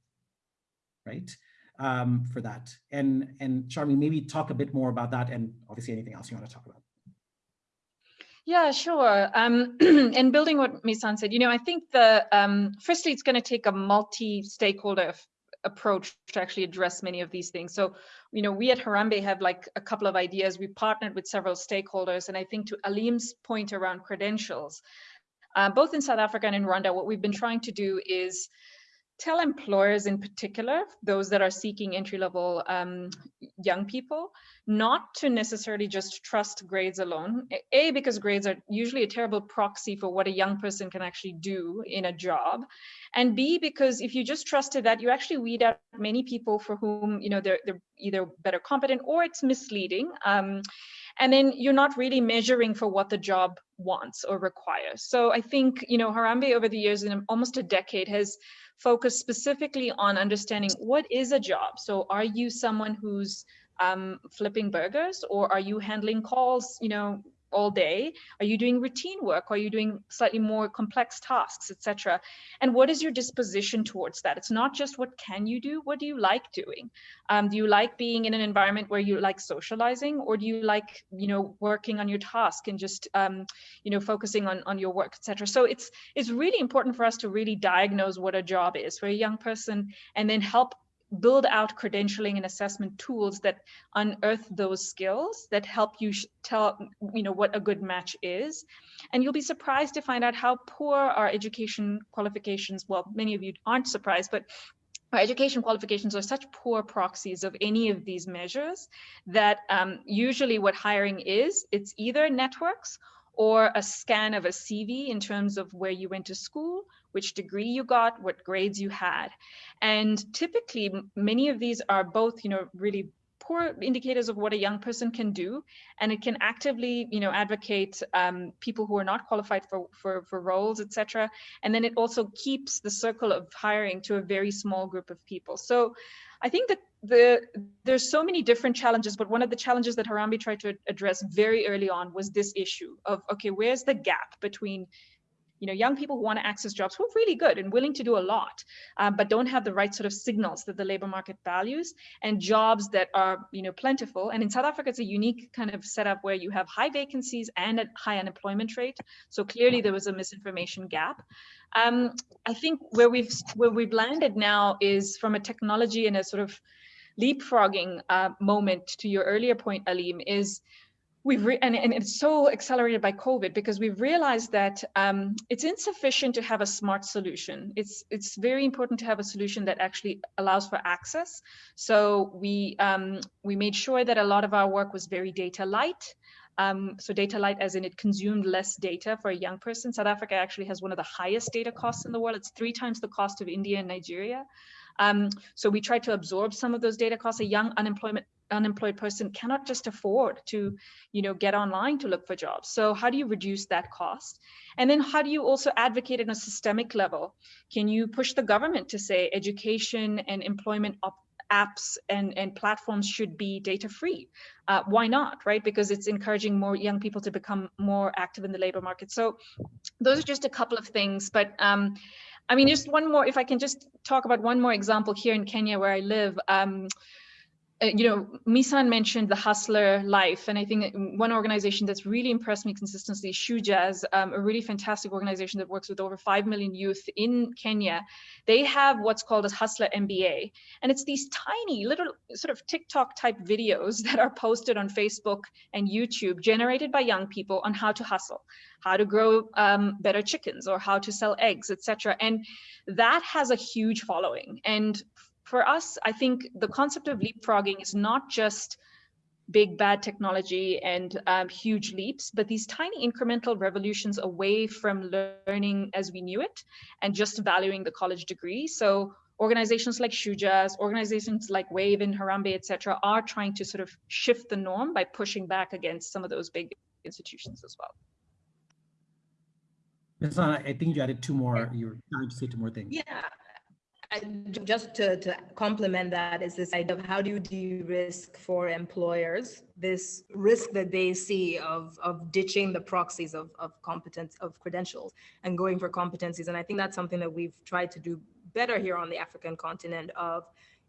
right? Um, for that. And, and Sharmi, maybe talk a bit more about that and obviously anything else you want to talk about. Yeah, sure. Um, (clears throat) and building what Misan said, you know, I think the um, firstly, it's going to take a multi-stakeholder approach to actually address many of these things. So, you know, we at Harambee have like a couple of ideas. We partnered with several stakeholders, and I think to Alim's point around credentials, uh, both in South Africa and in Rwanda, what we've been trying to do is tell employers in particular, those that are seeking entry-level um, young people, not to necessarily just trust grades alone. A, because grades are usually a terrible proxy for what a young person can actually do in a job. And B, because if you just trusted that, you actually weed out many people for whom, you know, they're, they're either better competent or it's misleading. Um, and then you're not really measuring for what the job wants or requires. So I think, you know, Harambee over the years, in almost a decade, has focused specifically on understanding what is a job. So are you someone who's um, flipping burgers or are you handling calls, you know, all day? Are you doing routine work? Are you doing slightly more complex tasks, etc.? And what is your disposition towards that? It's not just what can you do, what do you like doing? Um, do you like being in an environment where you like socializing or do you like, you know, working on your task and just, um, you know, focusing on, on your work, etc. So it's, it's really important for us to really diagnose what a job is for a young person and then help build out credentialing and assessment tools that unearth those skills that help you tell you know what a good match is. And you'll be surprised to find out how poor our education qualifications well many of you aren't surprised but our education qualifications are such poor proxies of any of these measures that um, usually what hiring is it's either networks or a scan of a CV in terms of where you went to school which degree you got, what grades you had. And typically, many of these are both, you know, really poor indicators of what a young person can do and it can actively you know advocate um, people who are not qualified for for, for roles etc and then it also keeps the circle of hiring to a very small group of people so i think that the there's so many different challenges but one of the challenges that harambee tried to address very early on was this issue of okay where's the gap between you know, young people who want to access jobs who are really good and willing to do a lot, um, but don't have the right sort of signals that the labor market values and jobs that are, you know, plentiful. And in South Africa, it's a unique kind of setup where you have high vacancies and a high unemployment rate. So clearly there was a misinformation gap. Um, I think where we've where we've landed now is from a technology and a sort of leapfrogging uh, moment to your earlier point, Alim, is we've and, and it's so accelerated by COVID because we've realized that um, it's insufficient to have a smart solution. It's it's very important to have a solution that actually allows for access. So we um, we made sure that a lot of our work was very data light. Um, so data light as in it consumed less data for a young person. South Africa actually has one of the highest data costs in the world. It's three times the cost of India and Nigeria. Um, so we tried to absorb some of those data costs. A young unemployment unemployed person cannot just afford to you know get online to look for jobs so how do you reduce that cost and then how do you also advocate on a systemic level can you push the government to say education and employment apps and, and platforms should be data free. Uh, why not, right? Because it's encouraging more young people to become more active in the labor market. So those are just a couple of things. But um, I mean, just one more, if I can just talk about one more example here in Kenya where I live. Um, you know, Misan mentioned the hustler life, and I think one organization that's really impressed me consistently, Shujaaz, um, a really fantastic organization that works with over 5 million youth in Kenya. They have what's called a Hustler MBA, and it's these tiny little sort of TikTok type videos (laughs) that are posted on Facebook and YouTube, generated by young people on how to hustle, how to grow um, better chickens, or how to sell eggs, etc. And that has a huge following. And for us, I think the concept of leapfrogging is not just big bad technology and um, huge leaps, but these tiny incremental revolutions away from learning as we knew it and just valuing the college degree. So organizations like Shujaaz, organizations like Wave and Harambee, et cetera, are trying to sort of shift the norm by pushing back against some of those big institutions as well. Misan, I think you added two more, you were trying to say two more things. Yeah, I, just to, to complement that is this idea of how do you de-risk for employers this risk that they see of, of ditching the proxies of, of competence of credentials and going for competencies. And I think that's something that we've tried to do better here on the African continent of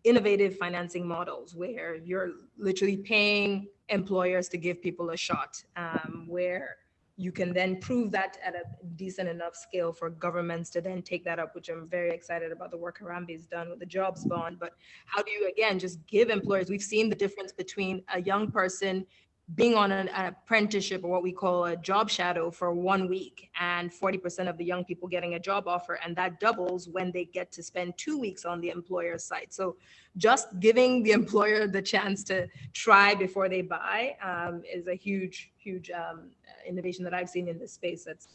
innovative financing models where you're literally paying employers to give people a shot, um, where you can then prove that at a decent enough scale for governments to then take that up, which I'm very excited about the work Harambee's done with the jobs bond. But how do you, again, just give employers, we've seen the difference between a young person being on an, an, apprenticeship or what we call a job shadow for one week and 40% of the young people getting a job offer and that doubles when they get to spend two weeks on the employer's site so just giving the (laughs) employer the chance to try before they buy um, is a huge huge um, innovation that i've seen in this space that's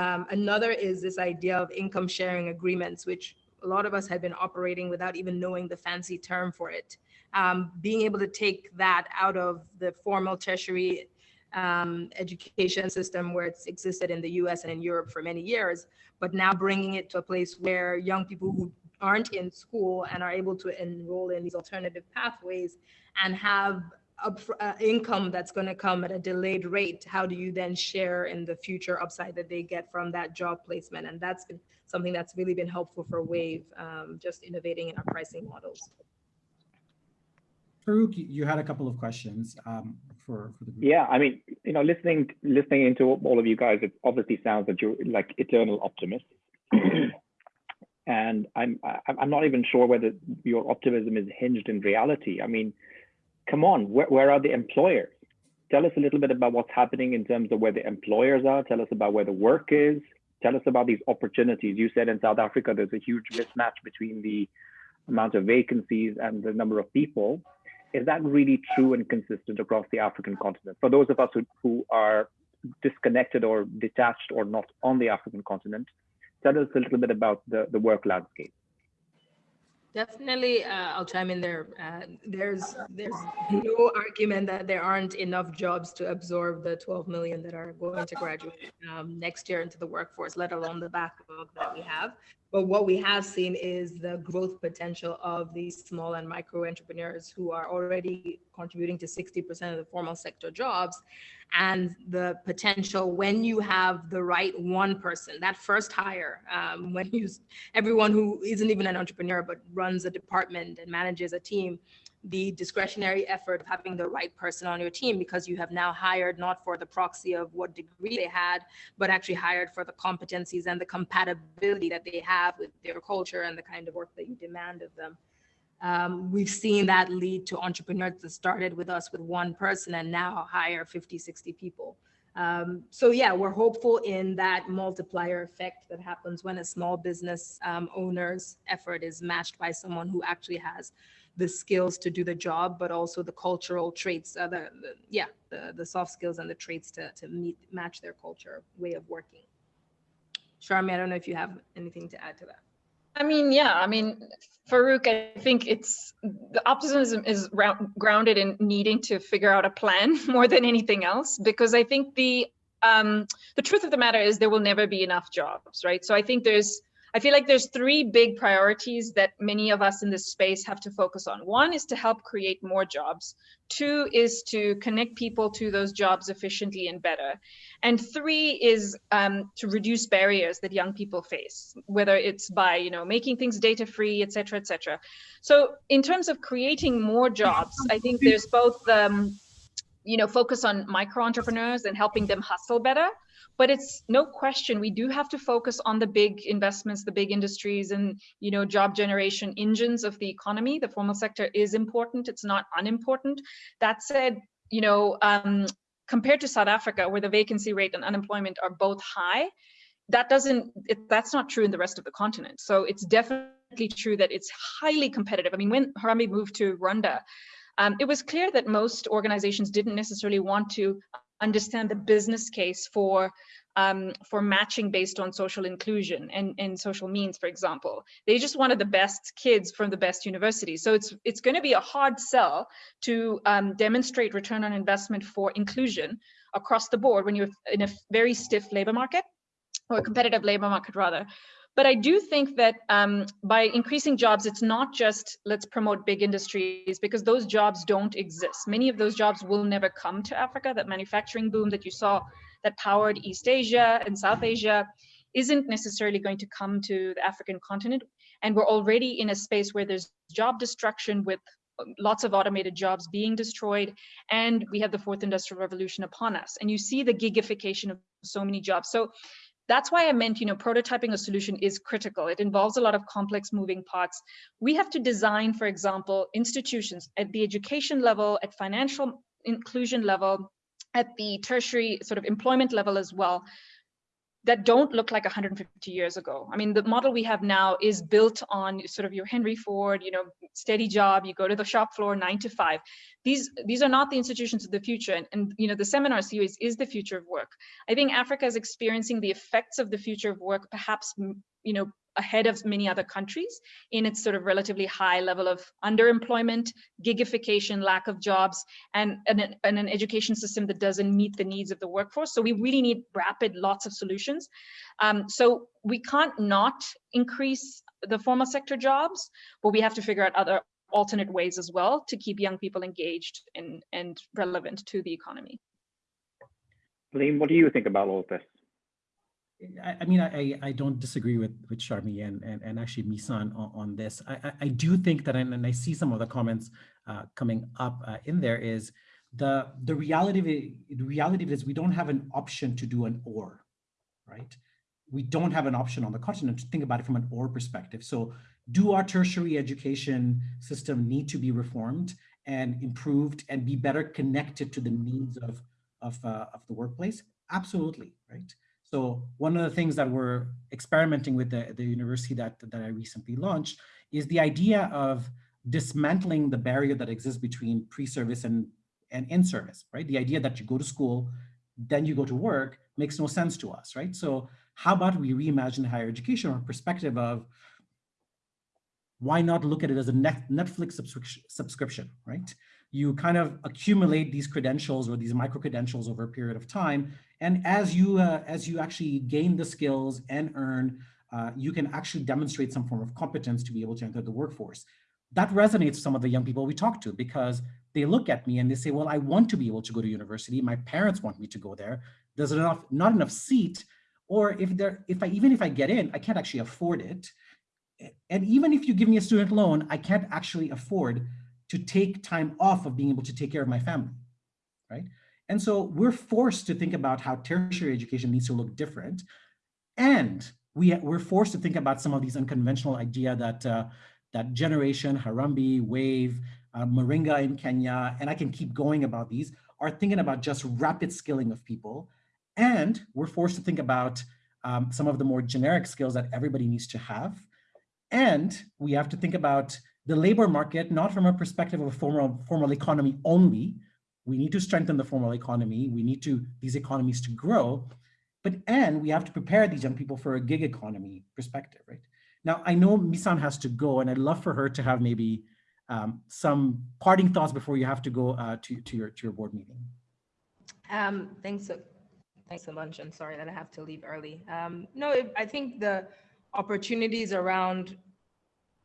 um, another is this idea of income sharing agreements which a lot of us had been operating without even knowing the fancy term for it. Um, being able to take that out of the formal tertiary um, education system where it's existed in the US and in Europe for many years, but now bringing it to a place where young people who aren't in school and are able to enroll in these alternative pathways and have up, uh, income that's going to come at a delayed rate how do you then share in the future upside that they get from that job placement and that's been something that's really been helpful for wave um, just innovating in our pricing models Farouk, you had a couple of questions um, for, for the group. Yeah, I mean, you know, listening listening into all of you guys, it obviously sounds that you're like eternal optimists. (clears throat) and I'm I'm not even sure whether your optimism is hinged in reality. I mean, come on, where, where are the employers? Tell us a little bit about what's happening in terms of where the employers are. Tell us about where the work is. Tell us about these opportunities. You said in South Africa, there's a huge mismatch between the amount of vacancies and the number of people is that really true and consistent across the African continent? For those of us who, who are disconnected or detached or not on the African continent, tell us a little bit about the, the work landscape. Definitely, uh, I'll chime in there. Uh, there's there's no argument that there aren't enough jobs to absorb the 12 million that are going to graduate um, next year into the workforce, let alone the backlog that we have. But what we have seen is the growth potential of these small and micro entrepreneurs who are already contributing to 60% of the formal sector jobs. And the potential when you have the right one person, that first hire, um, when you, everyone who isn't even an entrepreneur but runs a department and manages a team, the discretionary effort of having the right person on your team because you have now hired not for the proxy of what degree they had, but actually hired for the competencies and the compatibility that they have with their culture and the kind of work that you demand of them. Um, we've seen that lead to entrepreneurs that started with us with one person and now hire 50, 60 people. Um, so yeah, we're hopeful in that multiplier effect that happens when a small business um, owner's effort is matched by someone who actually has the skills to do the job, but also the cultural traits, uh, the, the, yeah, the, the soft skills and the traits to, to meet, match their culture way of working. Sharmi, I don't know if you have anything to add to that. I mean, yeah, I mean, Farouk, I think it's the optimism is grounded in needing to figure out a plan (laughs) more than anything else, because I think the um, the truth of the matter is there will never be enough jobs, right? So I think there's I feel like there's three big priorities that many of us in this space have to focus on. One is to help create more jobs. Two is to connect people to those jobs efficiently and better. And three is um, to reduce barriers that young people face, whether it's by you know making things data free, et cetera, et cetera. So in terms of creating more jobs, I think there's both um, you know focus on micro entrepreneurs and helping them hustle better but it's no question we do have to focus on the big investments the big industries and you know job generation engines of the economy. The formal sector is important it's not unimportant. That said you know um, compared to south africa where the vacancy rate and unemployment are both high that doesn't it, that's not true in the rest of the continent. So it's definitely true that it's highly competitive. I mean when harambee moved to rwanda um, it was clear that most organizations didn't necessarily want to understand the business case for um, for matching based on social inclusion and, and social means, for example. They just wanted the best kids from the best universities. So it's it's going to be a hard sell to um, demonstrate return on investment for inclusion across the board when you're in a very stiff labor market or a competitive labor market rather. But I do think that um, by increasing jobs, it's not just let's promote big industries because those jobs don't exist. Many of those jobs will never come to Africa. That manufacturing boom that you saw that powered East Asia and South Asia isn't necessarily going to come to the African continent. And we're already in a space where there's job destruction with lots of automated jobs being destroyed and we have the fourth industrial revolution upon us and you see the gigification of so many jobs so that's why I meant, you know, prototyping a solution is critical. It involves a lot of complex moving parts. We have to design, for example, institutions at the education level, at financial inclusion level, at the tertiary sort of employment level as well, that don't look like 150 years ago. I mean, the model we have now is built on sort of your Henry Ford, you know, steady job, you go to the shop floor nine to five. These, these are not the institutions of the future. And, and, you know, the seminar series is the future of work. I think Africa is experiencing the effects of the future of work, perhaps, you know, ahead of many other countries in its sort of relatively high level of underemployment, gigification, lack of jobs, and, and, and, an education system that doesn't meet the needs of the workforce. So we really need rapid, lots of solutions. Um, so we can't not increase the formal sector jobs, but we have to figure out other alternate ways as well to keep young people engaged and, and relevant to the economy. Liam, what do you think about all of this? I, I mean, I, I don't disagree with, with Sharmi and, and, and actually Misan on, on this. I, I, I, do think that, and I see some of the comments uh, coming up uh, in there is the, the reality, of it, the reality is we don't have an option to do an or, right? We don't have an option on the continent to think about it from an or perspective. So do our tertiary education system need to be reformed and improved and be better connected to the needs of, of, uh, of the workplace? Absolutely, right? So one of the things that we're experimenting with the, the university that, that I recently launched is the idea of dismantling the barrier that exists between pre-service and, and in-service, right? The idea that you go to school, then you go to work makes no sense to us, right? So how about we reimagine higher education a perspective of why not look at it as a Netflix subscription, subscription, right? You kind of accumulate these credentials or these micro credentials over a period of time and as you, uh, as you actually gain the skills and earn, uh, you can actually demonstrate some form of competence to be able to enter the workforce. That resonates with some of the young people we talk to because they look at me and they say, well, I want to be able to go to university. My parents want me to go there. There's enough, not enough seat, or if there, if I, even if I get in, I can't actually afford it. And even if you give me a student loan, I can't actually afford to take time off of being able to take care of my family, right? And so we're forced to think about how tertiary education needs to look different. And we, we're forced to think about some of these unconventional idea that, uh, that generation, Harambee, Wave, uh, Moringa in Kenya, and I can keep going about these, are thinking about just rapid skilling of people. And we're forced to think about um, some of the more generic skills that everybody needs to have. And we have to think about the labor market, not from a perspective of a formal, formal economy only, we need to strengthen the formal economy. We need to these economies to grow, but and we have to prepare these young people for a gig economy perspective, right? Now, I know Misan has to go, and I'd love for her to have maybe um, some parting thoughts before you have to go uh, to, to, your, to your board meeting. Um, thanks, so, thanks so much. I'm sorry that I have to leave early. Um, no, I think the opportunities around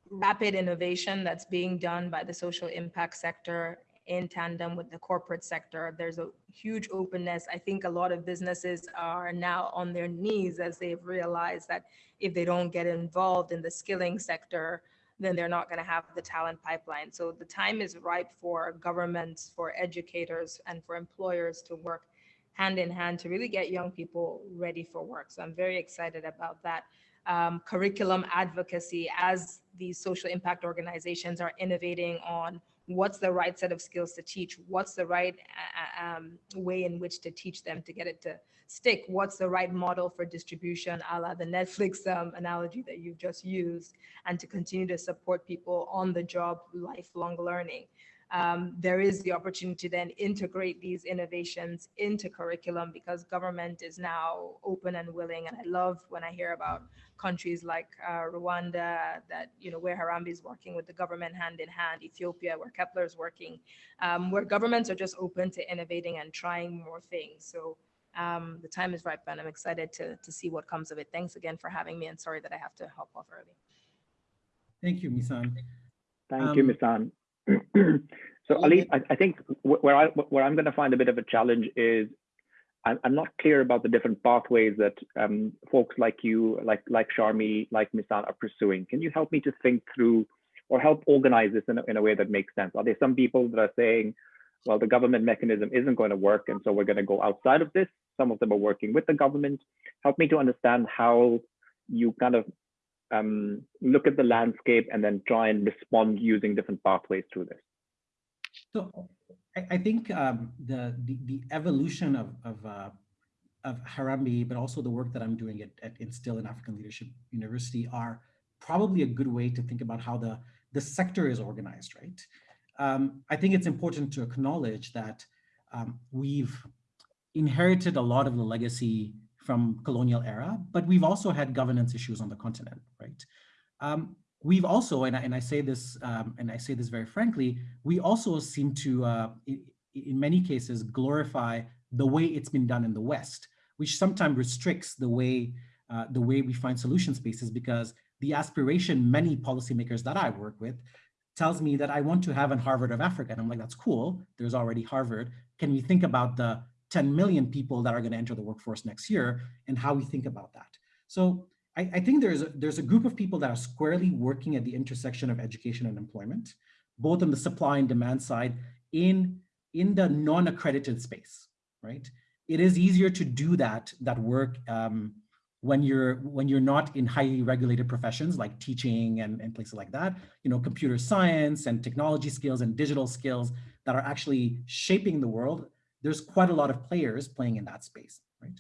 rapid innovation that's being done by the social impact sector in tandem with the corporate sector. There's a huge openness. I think a lot of businesses are now on their knees as they've realized that if they don't get involved in the skilling sector, then they're not going to have the talent pipeline. So the time is ripe for governments, for educators, and for employers to work hand in hand to really get young people ready for work. So I'm very excited about that. Um, curriculum advocacy as these social impact organizations are innovating on what's the right set of skills to teach, what's the right uh, um, way in which to teach them to get it to stick, what's the right model for distribution, a la the Netflix um, analogy that you've just used, and to continue to support people on the job lifelong learning um, there is the opportunity to then integrate these innovations into curriculum because government is now open and willing. And I love when I hear about countries like uh, Rwanda that, you know, where Harambee is working with the government hand in hand, Ethiopia, where Kepler is working, um, where governments are just open to innovating and trying more things. So um, the time is ripe and I'm excited to, to see what comes of it. Thanks again for having me and sorry that I have to hop off early. Thank you, Misan. Thank you, Um, Misan. (clears throat) so Ali, I, I think where I where I'm going to find a bit of a challenge is I'm, I'm not clear about the different pathways that um, folks like you, like like Sharmi, like Misan are pursuing. Can you help me to think through or help organize this in a, in a way that makes sense? Are there some people that are saying, well, the government mechanism isn't going to work, and so we're going to go outside of this? Some of them are working with the government. Help me to understand how you kind of um, look at the landscape and then try and respond using different pathways through this. So I, I think um, the, the the evolution of of uh, of Harambee, but also the work that I'm doing at, at Instill in African Leadership University are probably a good way to think about how the the sector is organized, right? Um, I think it's important to acknowledge that um, we've inherited a lot of the legacy from colonial era, but we've also had governance issues on the continent, right? Um, we've also, and I, and I say this, um, and I say this very frankly, we also seem to, uh, in, in many cases, glorify the way it's been done in the West, which sometimes restricts the way uh, the way we find solution spaces because the aspiration many policymakers that I work with tells me that I want to have an Harvard of Africa. And I'm like, that's cool. There's already Harvard. Can we think about the 10 million people that are going to enter the workforce next year and how we think about that? So I, I think there's a, there's a group of people that are squarely working at the intersection of education and employment, both on the supply and demand side in, in the non-accredited space, right? It is easier to do that, that work um, when you're when you're not in highly regulated professions like teaching and, and places like that, you know, computer science and technology skills and digital skills that are actually shaping the world. There's quite a lot of players playing in that space, right?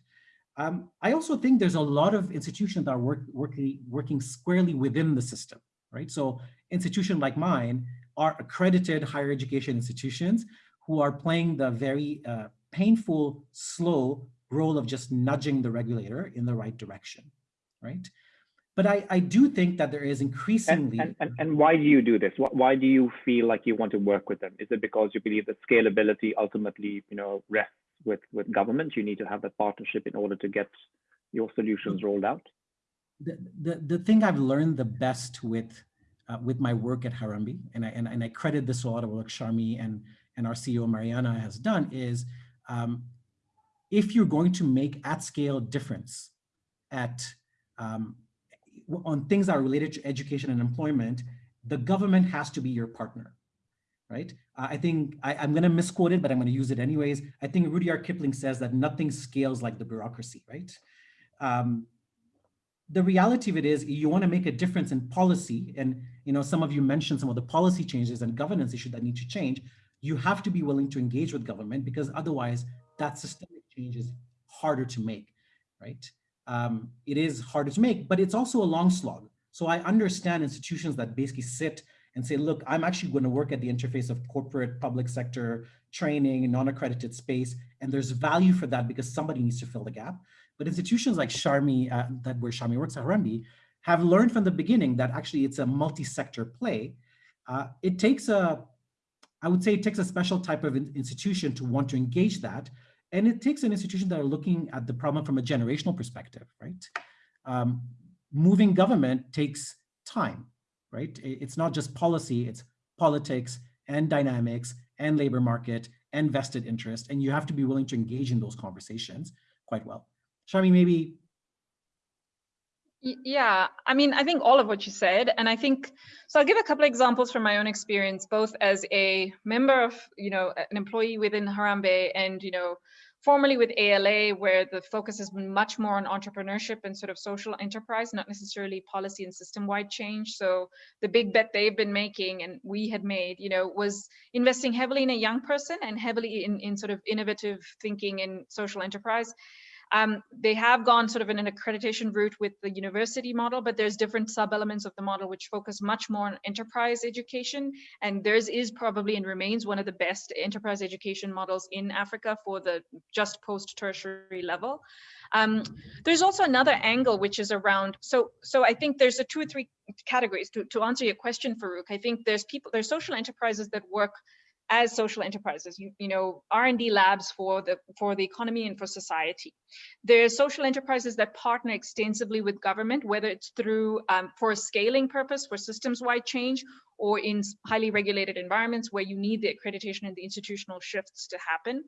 Um, I also think there's a lot of institutions that are work, working, working squarely within the system, right? So institutions like mine are accredited higher education institutions who are playing the very uh, painful, slow role of just nudging the regulator in the right direction, right? But I, I do think that there is increasingly... And, and, and why do you do this? Why do you feel like you want to work with them? Is it because you believe that scalability ultimately, you know, rests with, with government? You need to have that partnership in order to get your solutions rolled out? The, the, the thing I've learned the best with uh, with my work at Harambee, and I, and, and I credit this a lot of work Sharmi and, and our CEO Maryana has done, is um, if you're going to make at scale difference at um, on things that are related to education and employment, the government has to be your partner, right? I think I, am going to misquote it, but I'm going to use it anyways. I think Rudyard Kipling says that nothing scales like the bureaucracy, right? Um, the reality of it is you want to make a difference in policy, and you know some of you mentioned some of the policy changes and governance issues that need to change. You have to be willing to engage with government because otherwise that systemic change is harder to make, right? Um, it is harder to make, but it's also a long slog. So I understand institutions that basically sit and say, look, I'm actually going to work at the interface of corporate, public sector, training, non-accredited space, and there's value for that because somebody needs to fill the gap. But institutions like Sharmi, uh, that where Sharmi works at Harambee, have learned from the beginning that actually it's a multi-sector play. Uh, it takes a, I would say it takes a special type of institution to want to engage that and it takes an institution that are looking at the problem from a generational perspective, right? Um, moving government takes time, right? It's not just policy, it's politics and dynamics and labor market and vested interest. And you have to be willing to engage in those conversations quite well. Sharmi, maybe Yeah, I mean, I think all of what you said, and I think so. I'll give a couple examples from my own experience, both as a member of, you know, an employee within Harambee, and you know, formerly with ALA, where the focus has been much more on entrepreneurship and sort of social enterprise, not necessarily policy and system-wide change. So the big bet they've been making, and we had made, you know, was investing heavily in a young person and heavily in in sort of innovative thinking in social enterprise. Um, they have gone sort of in an accreditation route with the university model, but there's different sub-elements of the model which focus much more on enterprise education. And theirs is probably and remains one of the best enterprise education models in Africa for the just post-tertiary level. Um, there's also another angle which is around, so so I think there's a two or three categories to, to answer your question, Farouk. I think there's people, there's social enterprises that work as social enterprises, you, you know, R&D labs for the for the economy and for society. There are social enterprises that partner extensively with government, whether it's through um, for a scaling purpose, for systems-wide change, or in highly regulated environments where you need the accreditation and the institutional shifts to happen.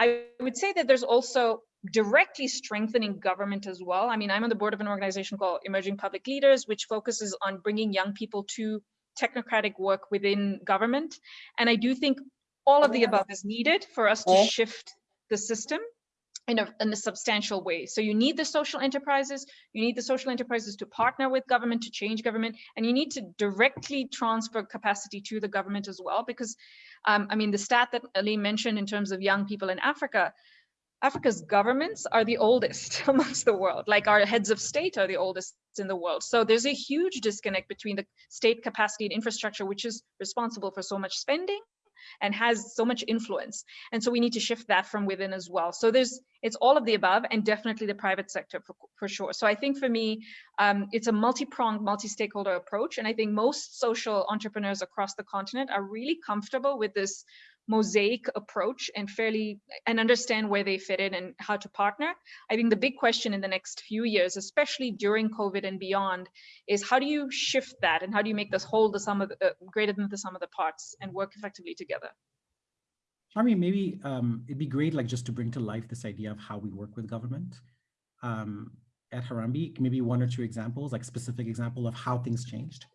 I would say that there's also directly strengthening government as well. I mean, I'm on the board of an organization called Emerging Public Leaders, which focuses on bringing young people to technocratic work within government. And I do think all of the above is needed for us to shift the system in a, in a substantial way. So you need the social enterprises, you need the social enterprises to partner with government to change government, and you need to directly transfer capacity to the government as well. Because, um, I mean, the stat that Ali mentioned in terms of young people in Africa, Africa's governments are the oldest (laughs) amongst the world, like our heads of state are the oldest in the world. So there's a huge disconnect between the state capacity and infrastructure, which is responsible for so much spending and has so much influence. And so we need to shift that from within as well. So there's, it's all of the above and definitely the private sector for, for sure. So I think for me, um, it's a multi-pronged, multi-stakeholder approach. And I think most social entrepreneurs across the continent are really comfortable with this mosaic approach and fairly and understand where they fit in and how to partner. I think the big question in the next few years, especially during COVID and beyond, is how do you shift that and how do you make this whole the sum of the, uh, greater than the sum of the parts and work effectively together? Sharmi, maybe um, it'd be great, like just to bring to life this idea of how we work with government um, at Harambee. Maybe one or two examples, like specific example of how things changed.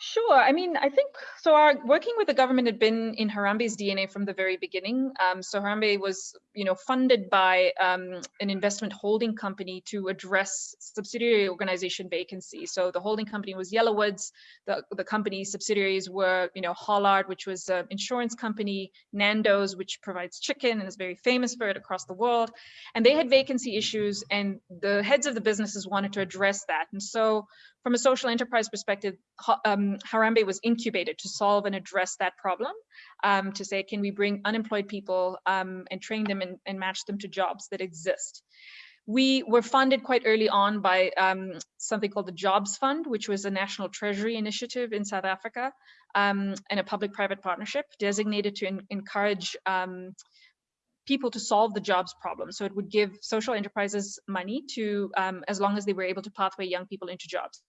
Sure. I mean, I think so. Our working with the government had been in Harambee's DNA from the very beginning. Um, so Harambee was, you know, funded by um, an investment holding company to address subsidiary organization vacancies. So the holding company was Yellowwoods. The the company subsidiaries were, you know, Hollard, which was an insurance company, Nando's, which provides chicken and is very famous for it across the world. And they had vacancy issues, and the heads of the businesses wanted to address that. And so from a social enterprise perspective, um, Harambee was incubated to solve and address that problem, um, to say, can we bring unemployed people um, and train them and, and match them to jobs that exist? We were funded quite early on by um, something called the Jobs Fund, which was a national treasury initiative in South Africa um, and a public-private partnership designated to en- encourage um, people to solve the jobs problem. So it would give social enterprises money to, um, as long as they were able to pathway young people into jobs.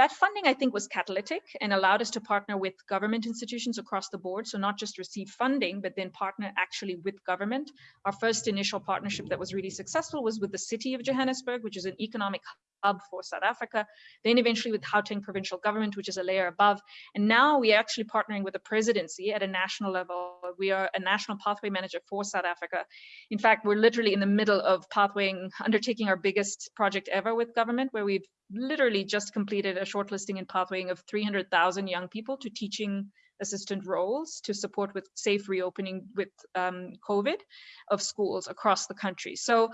That funding, I think, was catalytic and allowed us to partner with government institutions across the board. So not just receive funding, but then partner actually with government. Our first initial partnership that was really successful was with the city of Johannesburg, which is an economic hub for South Africa, then eventually with Gauteng provincial government, which is a layer above. And now we are actually partnering with the presidency at a national level. We are a national pathway manager for South Africa. In fact, we're literally in the middle of pathwaying, undertaking our biggest project ever with government, where we've literally just completed a shortlisting and pathwaying of 300,000 young people to teaching assistant roles to support with safe reopening with um, COVID of schools across the country. So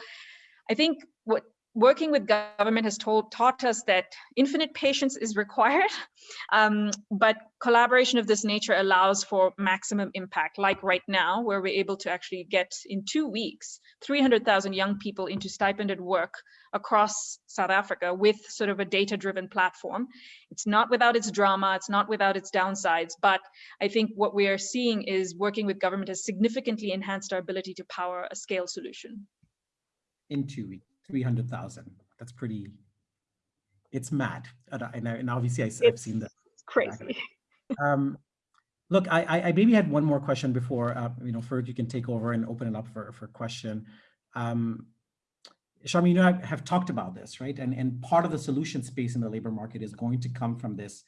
I think what working with government has told taught us that infinite patience is required, (laughs) um, but collaboration of this nature allows for maximum impact. Like right now, where we're able to actually get in two weeks 300,000 young people into stipended work across South Africa with sort of a data-driven platform. It's not without its drama, it's not without its downsides, but I think what we are seeing is working with government has significantly enhanced our ability to power a scale solution. In two weeks, 300,000. That's pretty, it's mad. And, I- and, obviously I, have seen that. It's Crazy. (laughs) Um, look, I, I, I maybe had one more question before, uh, you know, Ferg, you can take over and open it up for, for question. Um, Sharmi, you know, I have talked about this, right? And, and part of the solution space in the labor market is going to come from this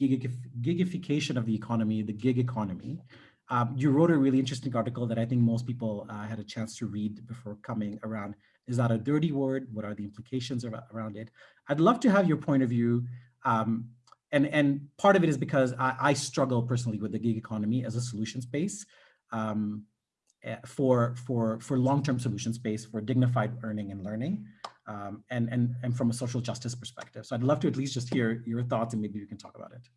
gigif- gigification of the economy, the gig economy. Um, you wrote a really interesting article that I think most people uh, had a chance to read before coming around. Is that a dirty word? What are the implications around it? I'd love to have your point of view. Um, and, and part of it is because I, I struggle personally with the gig economy as a solution space um, eh, for, for, for long-term solution space for dignified earning and learning um, and, and, and from a social justice perspective. So I'd love to at least just hear your thoughts and maybe we can talk about it.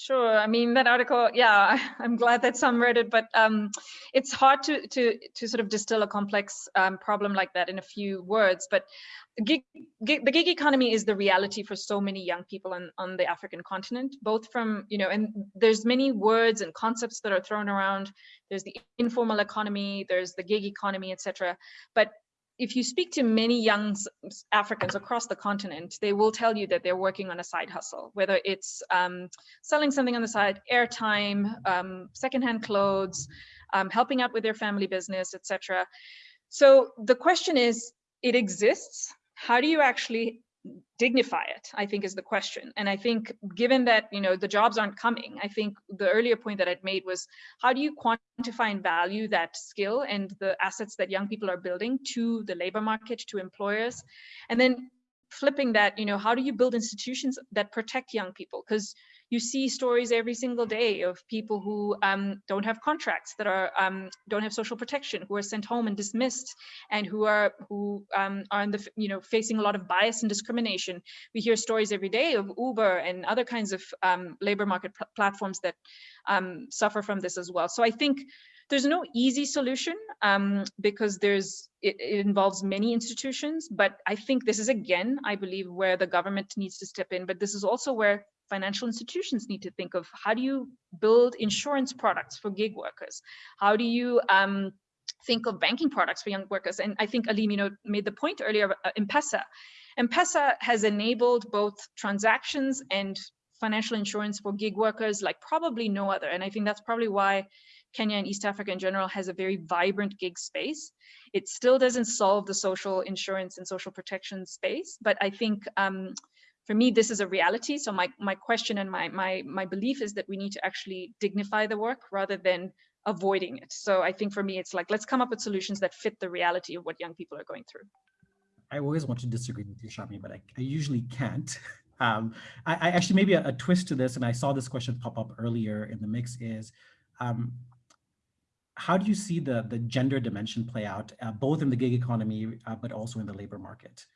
Sure. I mean, that article, yeah, (laughs) I'm glad that some read it, but um, it's hard to, to, to sort of distill a complex um, problem like that in a few words. But gig, gig, the gig economy is the reality for so many young people on, on the African continent, both from, you know, and there's many words and concepts that are thrown around. There's the informal economy, there's the gig economy, etc. But if you speak to many young Africans across the continent, they will tell you that they're working on a side hustle, whether it's um, selling something on the side, airtime, um, secondhand clothes, um, helping out with their family business, etc. So the question is, it exists. How do you actually dignify it? I think is the question. And I think given that you know the jobs aren't coming, I think the earlier point that I'd made was how do you quantify and value that skill and the assets that young people are building to the labor market, to employers, and then flipping that, you know, how do you build institutions that protect young people? Because you see stories every single day of people who um, don't have contracts, that are um, don't have social protection, who are sent home and dismissed, and who are who um, are in the you know facing a lot of bias and discrimination. We hear stories every day of Uber and other kinds of um, labor market pl- platforms that um, suffer from this as well. So I think there's no easy solution um, because there's it, it involves many institutions. But I think this is again, I believe, where the government needs to step in. But this is also where financial institutions need to think of how do you build insurance products for gig workers? How do you um, think of banking products for young workers? And I think Alim, you know, made the point earlier uh, M-Pesa. M-Pesa has enabled both transactions and financial insurance for gig workers like probably no other. And I think that's probably why Kenya and East Africa in general has a very vibrant gig space. It still doesn't solve the social insurance and social protection space, but I think um, for me, this is a reality. So my, my question and my, my, my belief is that we need to actually dignify the work rather than avoiding it. So I think for me, it's like, let's come up with solutions that fit the reality of what young people are going through. I always want to disagree with you, Sharmi, but I, I usually can't. (laughs) Um, I, I actually maybe a, a twist to this, and I saw this question pop up earlier in the mix is, um, how do you see the, the gender dimension play out, uh, both in the gig economy, uh, but also in the labor market?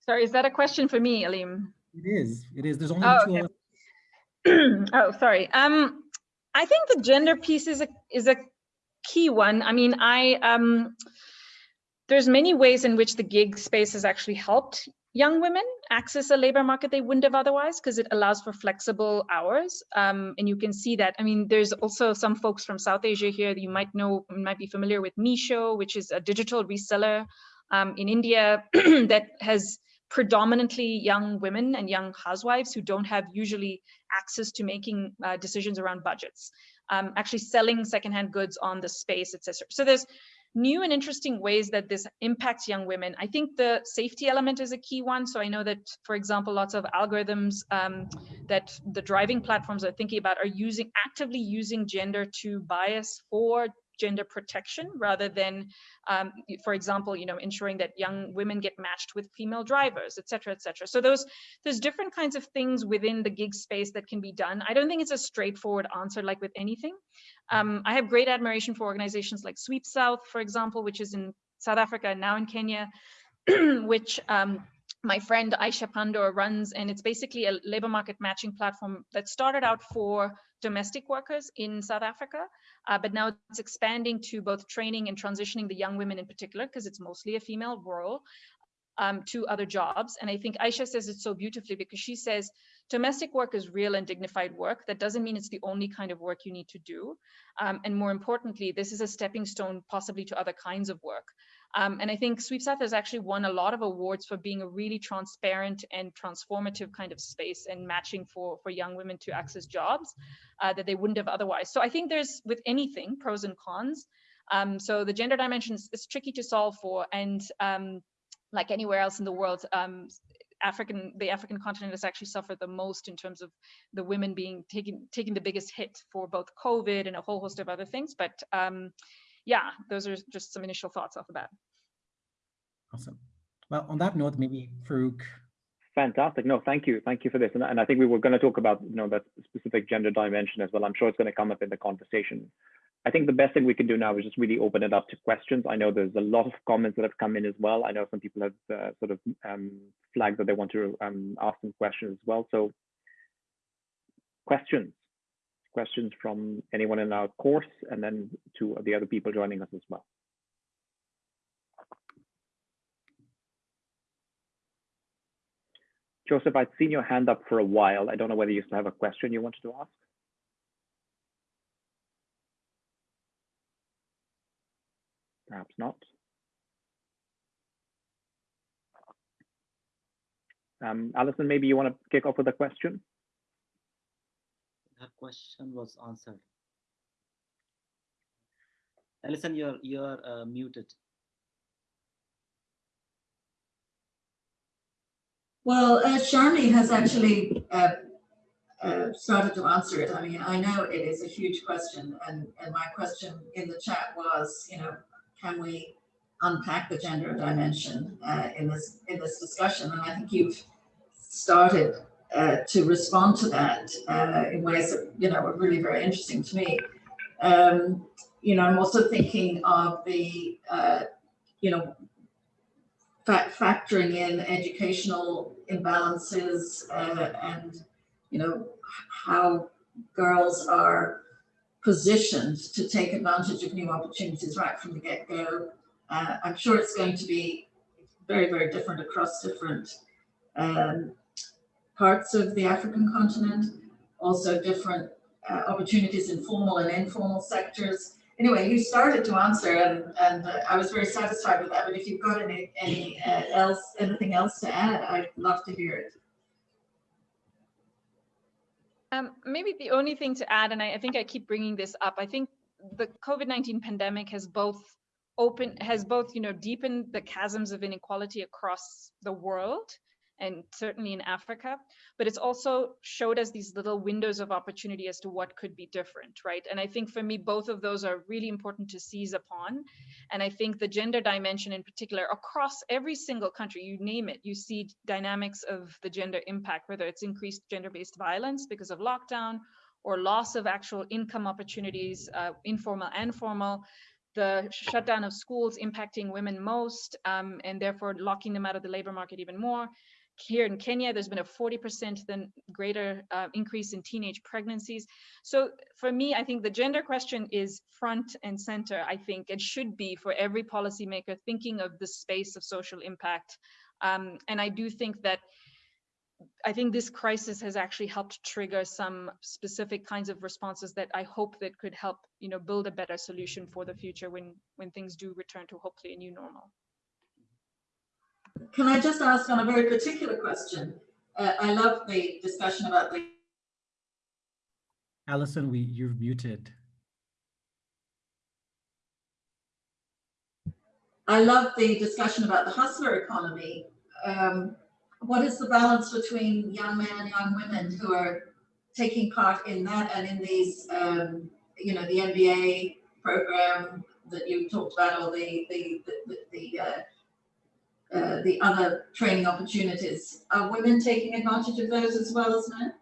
Sorry, is that a question for me, Alim? It is, it is. There's only Oh, two okay. (clears throat) oh, sorry. Um, I think the gender piece is a is a key one. I mean, I um, there's many ways in which the gig space has actually helped young women access a labor market they wouldn't have otherwise because it allows for flexible hours. Um, and you can see that. I mean, there's also some folks from South Asia here that you might know, might be familiar with Meesho, which is a digital reseller um, in India (clears throat) that has predominantly young women and young housewives who don't have usually access to making uh, decisions around budgets, um, actually selling secondhand goods on the space, etc. So there's new and interesting ways that this impacts young women. I think the safety element is a key one. So I know that, for example, lots of algorithms um, that the driving platforms are thinking about are using actively using gender to bias for gender protection rather than, um, for example, you know, ensuring that young women get matched with female drivers, et cetera, et cetera. So those, there's different kinds of things within the gig space that can be done. I don't think it's a straightforward answer like with anything. Um, I have great admiration for organizations like SweepSouth, for example, which is in South Africa and now in Kenya, (clears throat) which um, my friend Aisha Pandor runs, and it's basically a labor market matching platform that started out for domestic workers in South Africa, uh, but now it's expanding to both training and transitioning the young women in particular, because it's mostly a female role, um, to other jobs. And I think Aisha says it so beautifully because she says domestic work is real and dignified work. That doesn't mean it's the only kind of work you need to do. Um, and more importantly, this is a stepping stone possibly to other kinds of work. Um, and I think SweepSouth has actually won a lot of awards for being a really transparent and transformative kind of space and matching for, for young women to access jobs uh, that they wouldn't have otherwise. So I think there's, with anything, pros and cons. Um, so the gender dimension is, is, tricky to solve for. And um, like anywhere else in the world, um, African, the African continent has actually suffered the most in terms of the women being taking taking the biggest hit for both COVID and a whole host of other things. But um, yeah, those are just some initial thoughts off the bat. Awesome. Well, on that note, maybe Farouk. Fantastic. No, thank you. Thank you for this. And, and I think we were going to talk about, you know, that specific gender dimension as well. I'm sure it's going to come up in the conversation. I think the best thing we can do now is just really open it up to questions. I know there's a lot of comments that have come in as well. I know some people have uh, sort of um, flagged that they want to um, ask some questions as well. So questions, questions from anyone in our course and then to the other people joining us as well. Joseph, I'd seen your hand up for a while. I don't know whether you still have a question you wanted to ask. Perhaps not. Um, Alison, maybe you want to kick off with a question? That question was answered. Alison, you're you're uh, muted. Well, uh, Sharmi has actually uh, uh, started to answer it. I mean, I know it is a huge question, and, and my question in the chat was, you know, can we unpack the gender dimension uh, in this in this discussion? And I think you've started uh, to respond to that uh, in ways that you know were really very interesting to me. Um, you know, I'm also thinking of the uh, you know fa factoring in educational imbalances uh, and you know how girls are positioned to take advantage of new opportunities right from the get-go. Uh, I'm sure it's going to be very, very different across different um, parts of the African continent, also different uh, opportunities in formal and informal sectors. Anyway, you started to answer and, and uh, I was very satisfied with that, but if you've got any, any uh, else, anything else to add, I'd love to hear it. Um, maybe the only thing to add, and I, I, think I keep bringing this up, I think the COVID-19 pandemic has both opened, has both, you know, deepened the chasms of inequality across the world and certainly in Africa, but it's also showed us these little windows of opportunity as to what could be different, right? And I think for me, both of those are really important to seize upon. And I think the gender dimension in particular, across every single country, you name it, you see dynamics of the gender impact, whether it's increased gender-based violence because of lockdown or loss of actual income opportunities, uh, informal and formal, the shutdown of schools impacting women most um, and therefore locking them out of the labor market even more here in Kenya, there's been a 40% then greater uh, increase in teenage pregnancies. So for me, I think the gender question is front and center, I think it should be for every policymaker thinking of the space of social impact. Um, and I do think that I think this crisis has actually helped trigger some specific kinds of responses that I hope that could help, you know, build a better solution for the future when when things do return to hopefully a new normal. Can I just ask on a very particular question? Uh, I love the discussion about the. Alison, we you're muted. I love the discussion about the hustler economy. Um, what is the balance between young men and young women who are taking part in that and in these, um, you know, the MBA program that you talked about, or the the the, the uh, uh, the other training opportunities. Are women taking advantage of those as well as men?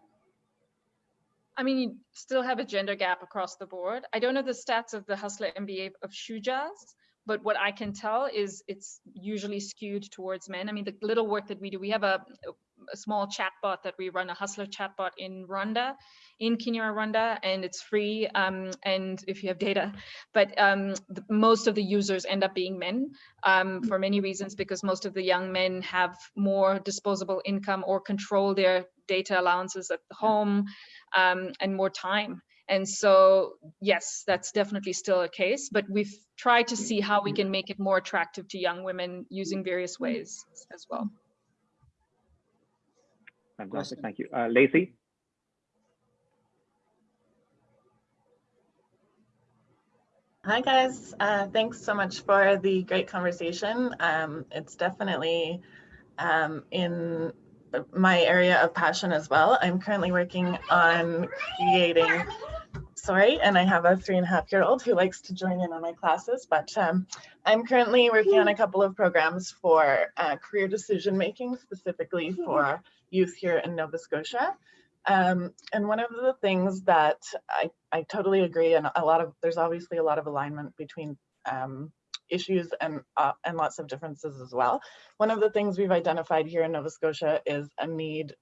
I mean, you still have a gender gap across the board. I don't know the stats of the Hustler MBA of Shujaaz, but what I can tell is it's usually skewed towards men. I mean, the little work that we do, we have a a small chatbot that we run, a hustler chatbot in Rwanda, in Kenya, Rwanda, and it's free. Um, and if you have data, but um, the, most of the users end up being men um, for many reasons, because most of the young men have more disposable income or control their data allowances at the home um, and more time. And so, yes, that's definitely still a case, but we've tried to see how we can make it more attractive to young women using various ways as well. Fantastic, thank you. Uh, Lacey? Hi guys, uh, thanks so much for the great conversation. Um, it's definitely um, in my area of passion as well. I'm currently working on creating, sorry, and I have a three and a half year old who likes to join in on my classes, but um, I'm currently working on a couple of programs for uh, career decision making, specifically for youth here in Nova Scotia. Um, and one of the things that I, I totally agree, and a lot of there's obviously a lot of alignment between um, issues and uh, and lots of differences as well. One of the things we've identified here in Nova Scotia is a need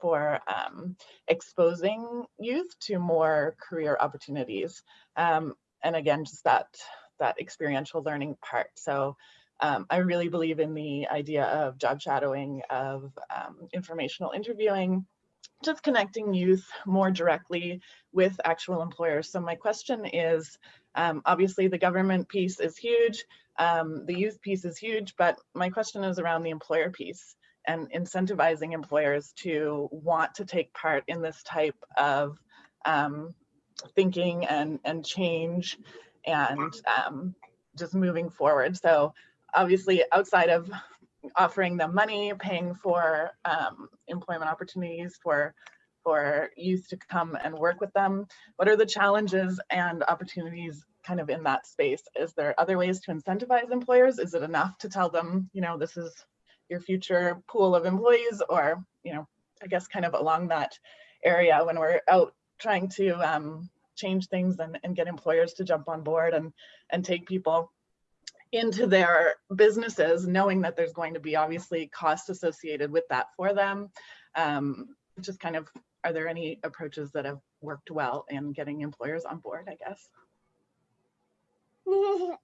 for um, exposing youth to more career opportunities. Um, and again, just that that experiential learning part. So um, I really believe in the idea of job shadowing, of um, informational interviewing, just connecting youth more directly with actual employers. So my question is, um, obviously the government piece is huge, um, the youth piece is huge, but my question is around the employer piece and incentivizing employers to want to take part in this type of um, thinking and, and change and um, just moving forward. So obviously outside of offering them money, paying for um, employment opportunities for for youth to come and work with them? What are the challenges and opportunities kind of in that space? Is there other ways to incentivize employers? Is it enough to tell them, you know, this is your future pool of employees or, you know, I guess kind of along that area when we're out trying to um, change things and, and get employers to jump on board and, and take people into their businesses, knowing that there's going to be obviously costs associated with that for them. Um, just kind of, are there any approaches that have worked well in getting employers on board, I guess? (laughs)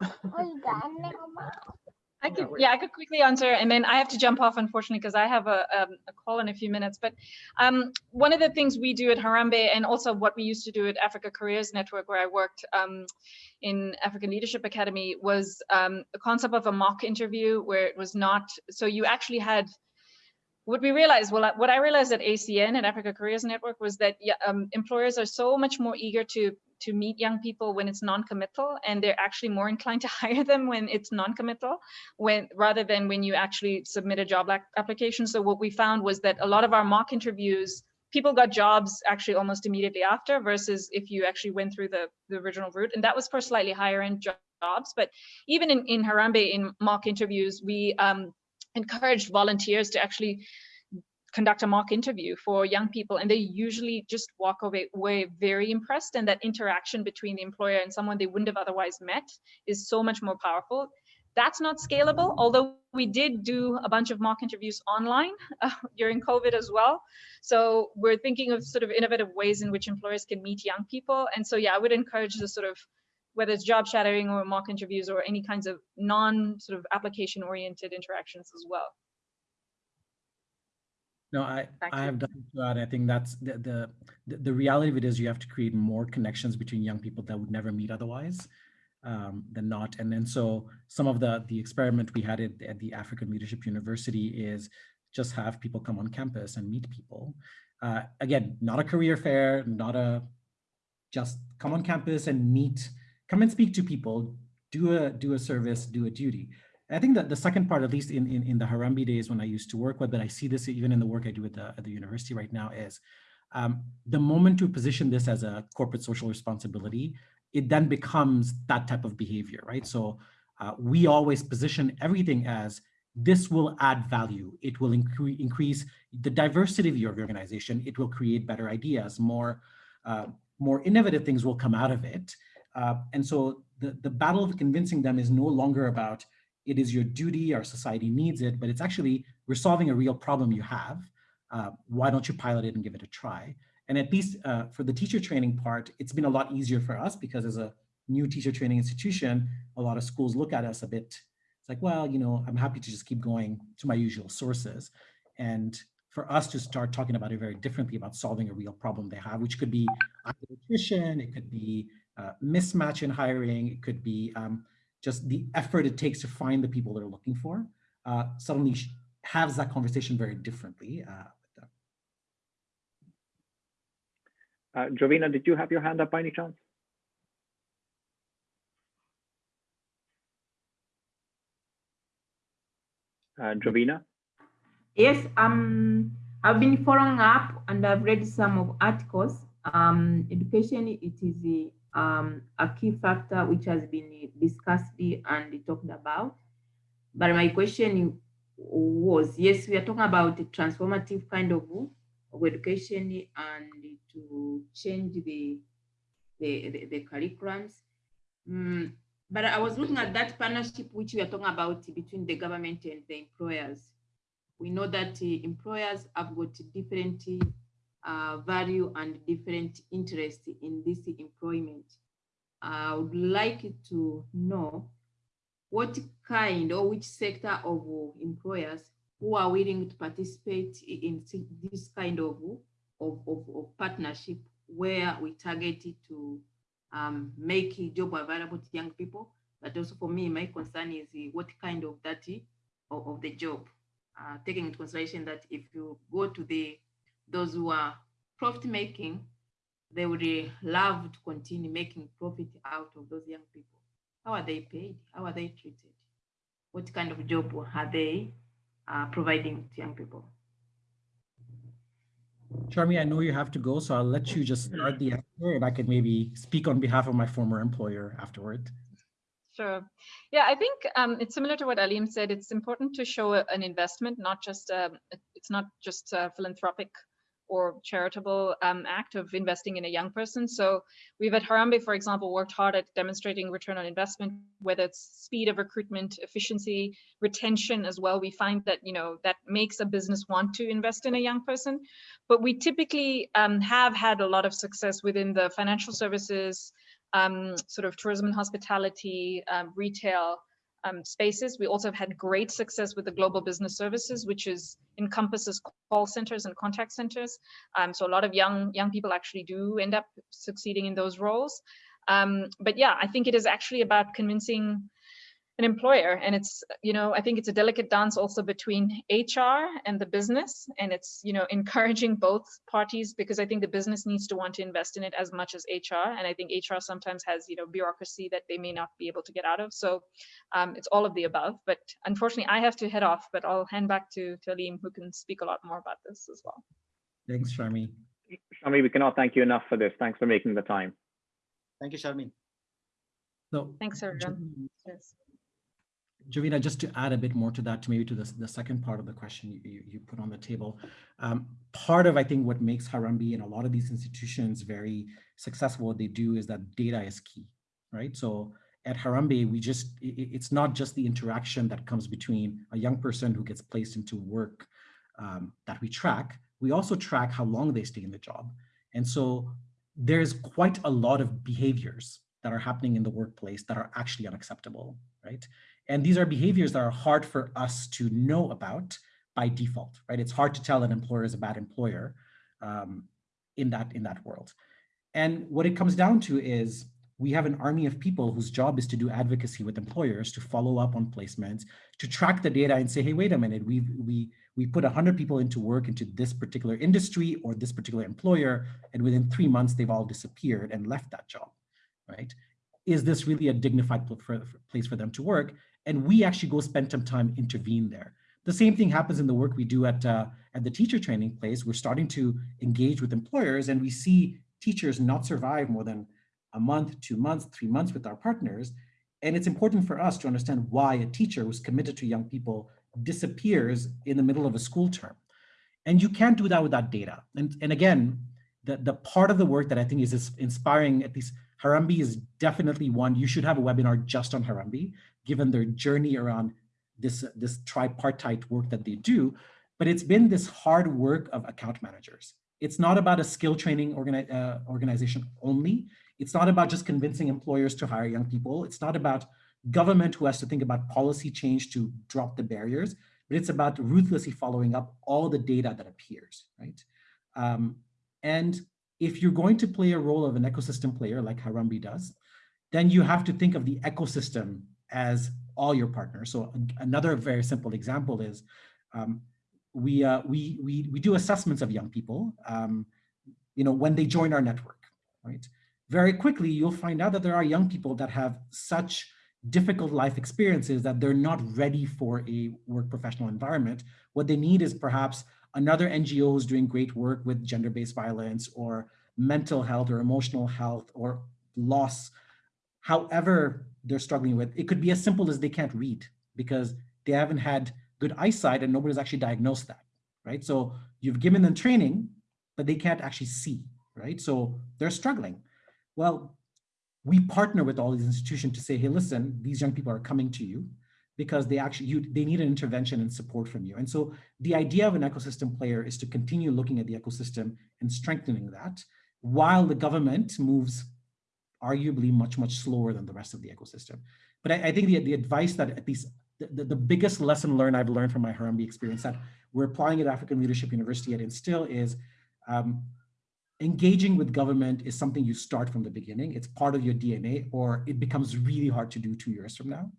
(laughs) I could, yeah, I could quickly answer, and then I have to jump off, unfortunately, because I have a, um, a call in a few minutes. But um, one of the things we do at Harambee, and also what we used to do at Africa Careers Network, where I worked um, in African Leadership Academy, was um, a concept of a mock interview, where it was not, so you actually had what we realized, well, what I realized at ACN and Africa Careers Network was that um, employers are so much more eager to to meet young people when it's non-committal, and they're actually more inclined to (laughs) hire them when it's non-committal, when rather than when you actually submit a job application. So what we found was that a lot of our mock interviews, people got jobs actually almost immediately after, versus if you actually went through the the original route, and that was for slightly higher end jobs. But even in in Harambee, in mock interviews, we um, encouraged volunteers to actually conduct a mock interview for young people. And they usually just walk away, very impressed. And that interaction between the employer and someone they wouldn't have otherwise met is so much more powerful. That's not scalable although we did do a bunch of mock interviews online (laughs) uh, during covid as well. So we're thinking of sort of innovative ways in which employers can meet young people. And so yeah i would encourage the sort of whether it's job shadowing or mock interviews or any kinds of non sort of application oriented interactions as well. No, I, Thank I you. have done that. I think that's the, the, the, the reality of it is you have to create more connections between young people that would never meet otherwise um, than not. And then so some of the, the experiment we had at, at the African Leadership University is just have people come on campus and meet people. Uh, again, not a career fair, not a, just come on campus and meet come and speak to people, do a do a service, do a duty. I think that the second part, at least in, in, in the Harambee days when I used to work with, but I see this even in the work I do at the, at the university right now is um, the moment to position this as a corporate social responsibility, it then becomes that type of behavior, right? So uh, we always position everything as this will add value. It will incre increase the diversity of your organization. It will create better ideas, more, uh, more innovative things will come out of it. Uh, and so the, the battle of convincing them is no longer about it is your duty, our society needs it, but it's actually we're solving a real problem you have. Uh, why don't you pilot it and give it a try? And at least uh, for the teacher training part, it's been a lot easier for us because as a new teacher training institution, a lot of schools look at us a bit, it's like, well, you know, I'm happy to just keep going to my usual sources. And for us to start talking about it very differently about solving a real problem they have, which could be attrition, it could be uh, mismatch in hiring, it could be um, just the effort it takes to find the people they're looking for, uh, suddenly has that conversation very differently. Uh, Uh, Jovina, did you have your hand up by any chance? Uh, Jovina? Yes, um, I've been following up and I've read some of articles. Um, education, it is um, a key factor which has been discussed and talked about. But my question was, yes, we are talking about the transformative kind of, of education and to change the, the, the, the curriculums. Mm, but I was looking at that partnership which we are talking about between the government and the employers. We know that uh, employers have got different uh, value and different interests in this employment. I would like to know what kind or which sector of employers who are willing to participate in this kind of, of, of, of partnership where we target it to um, make a job available to young people. But also for me, my concern is what kind of that of, of the job, uh, taking into consideration that if you go to the those who are profit making, they would uh, love to continue making profit out of those young people. How are they paid? How are they treated? What kind of job are they uh, providing to young people? Sharmi, I know you have to go, so I'll let you just start the answer and I can maybe speak on behalf of my former employer afterward. Sure. Yeah, I think um, it's similar to what Alim said. It's important to show an investment, not just, um, it's not just a philanthropic or charitable um, act of investing in a young person. So we've at Harambee, for example, worked hard at demonstrating return on investment, whether it's speed of recruitment, efficiency, retention as well. We find that, you know, that makes a business want to invest in a young person. But we typically um, have had a lot of success within the financial services, um, sort of tourism and hospitality, um, retail, um, spaces. We also have had great success with the global business services, which is encompasses call centers and contact centers. Um, so a lot of young young people actually do end up succeeding in those roles. Um, but yeah, I think it is actually about convincing an employer. And it's you know i think it's a delicate dance also between hr and the business. And it's you know (laughs) encouraging both parties because i think the business needs to want to invest in it as much as hr and i think hr sometimes has you know bureaucracy that they may not be able to get out of. So um, it's all of the above. But unfortunately i have to head off but i'll hand back to Talim who can speak a lot more about this as well. Thanks Sharmi. Sharmi, we cannot thank you enough for this. Thanks for making the time. Thank you Sharmi. so thanks everyone. Yes. Jovina, just to add a bit more to that, to maybe to the, the second part of the question you, you put on the table, um, part of, I think, what makes Harambee and a lot of these institutions very successful, what they do is that data is key, right? So at Harambee, we just, it, it's not just the interaction that comes between a young person who gets placed into work um, that we track, we also track how long they stay in the job. And so there's quite a lot of behaviors that are happening in the workplace that are actually unacceptable, right? And these are behaviors that are hard for us to know about by default, right? It's hard to tell an employer is a bad employer um, in, that, in that world. And what it comes down to is we have an army of people whose job is to do advocacy with employers, to follow up on placements, to track the data and say, hey, wait a minute, we we we put 100 people into work into this particular industry or this particular employer, and within three months, they've all disappeared and left that job, right? Is this really a dignified place for them to work? And we actually go spend some time intervene there. The same thing happens in the work we do at, uh, at the teacher training place. We're starting to engage with employers and we see teachers not survive more than a month, two months, three months with our partners. And it's important for us to understand why a teacher who's committed to young people disappears in the middle of a school term. And you can't do that without data. And, and again, the, the part of the work that I think is inspiring, at least Harambee is definitely one, you should have a webinar just on Harambee, given their journey around this, this tripartite work that they do, but it's been this hard work of account managers. It's not about a skill training organi uh, organization only. It's not about just convincing employers to hire young people. It's not about government who has to think about policy change to drop the barriers, but it's about ruthlessly following up all the data that appears, right? Um, and if you're going to play a role of an ecosystem player like Harambee does, then you have to think of the ecosystem as all your partners. So another very simple example is um, we, uh, we, we, we do assessments of young people, um, you know, when they join our network, right? Very quickly, you'll find out that there are young people that have such difficult life experiences that they're not ready for a work professional environment. What they need is perhaps another NGO who's doing great work with gender-based violence or mental health or emotional health or loss, however they're struggling with. It could be as simple as they can't read because they haven't had good eyesight and nobody's actually diagnosed that, right? So you've given them training, but they can't actually see, right? So they're struggling. Well, we partner with all these institutions to say, hey, listen, these young people are coming to you because they actually, you, they need an intervention and support from you. And so the idea of an ecosystem player is to continue looking at the ecosystem and strengthening that while the government moves arguably much, much slower than the rest of the ecosystem. But I, I think the, the advice that at least the, the, biggest lesson learned I've learned from my Harambee experience that we're applying at African Leadership University at Instill is um, engaging with government is something you start from the beginning. It's part of your DNA or it becomes really hard to do two years from now,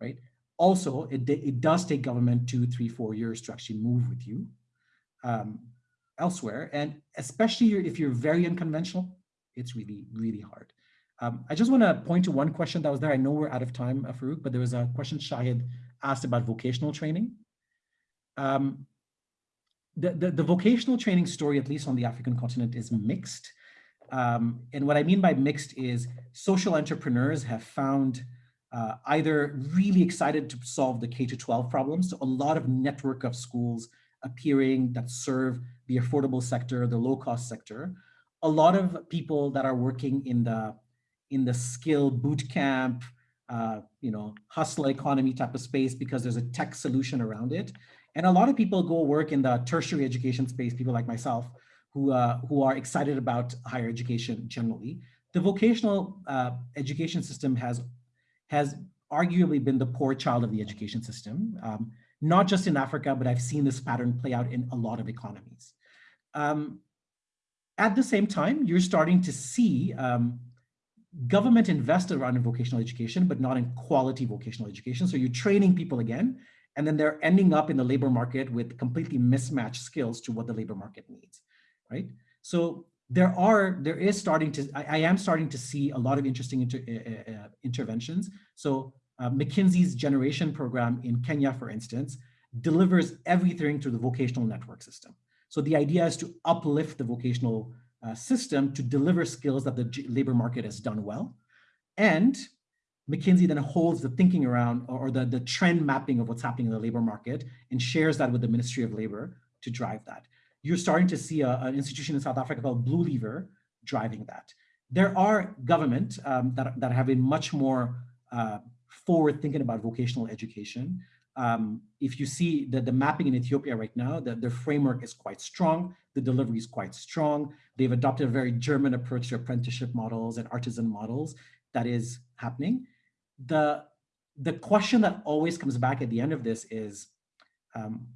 right? Also, it, it does take government two, three, four years to actually move with you um, elsewhere. And especially if you're very unconventional, it's really, really hard. Um, I just want to point to one question that was there. I know we're out of time, uh, Farouk, but there was a question Shahid asked about vocational training. Um, the, the, the, vocational training story, at least on the African continent, is mixed. Um, and what I mean by mixed is social entrepreneurs have found uh, either really excited to solve the K-12 problems, so a lot of network of schools appearing that serve the affordable sector, the low-cost sector, a lot of people that are working in the in the skill boot camp, uh, you know, hustle economy type of space because there's a tech solution around it. And a lot of people go work in the tertiary education space, people like myself, who, uh, who are excited about higher education generally. The vocational uh, education system has, has arguably been the poor child of the education system, um, not just in Africa, but I've seen this pattern play out in a lot of economies. Um, at the same time, you're starting to see um, government invested around in vocational education, but not in quality vocational education. So you're training people again, and then they're ending up in the labor market with completely mismatched skills to what the labor market needs, right? So there are, there is starting to, I, I am starting to see a lot of interesting inter, uh, interventions. So uh, McKinsey's generation program in Kenya, for instance, delivers everything through the vocational network system. So the idea is to uplift the vocational uh, system to deliver skills that the labor market has done well. And McKinsey then holds the thinking around or the, the trend mapping of what's happening in the labor market and shares that with the Ministry of Labor to drive that. You're starting to see a, an institution in South Africa called Blue Lever driving that. There are government um, that, that have been much more uh, forward thinking about vocational education. Um, if you see the, the mapping in Ethiopia right now, the, the framework is quite strong, the delivery is quite strong. They've adopted a very German approach to apprenticeship models and artisan models that is happening. The, the question that always comes back at the end of this is, um,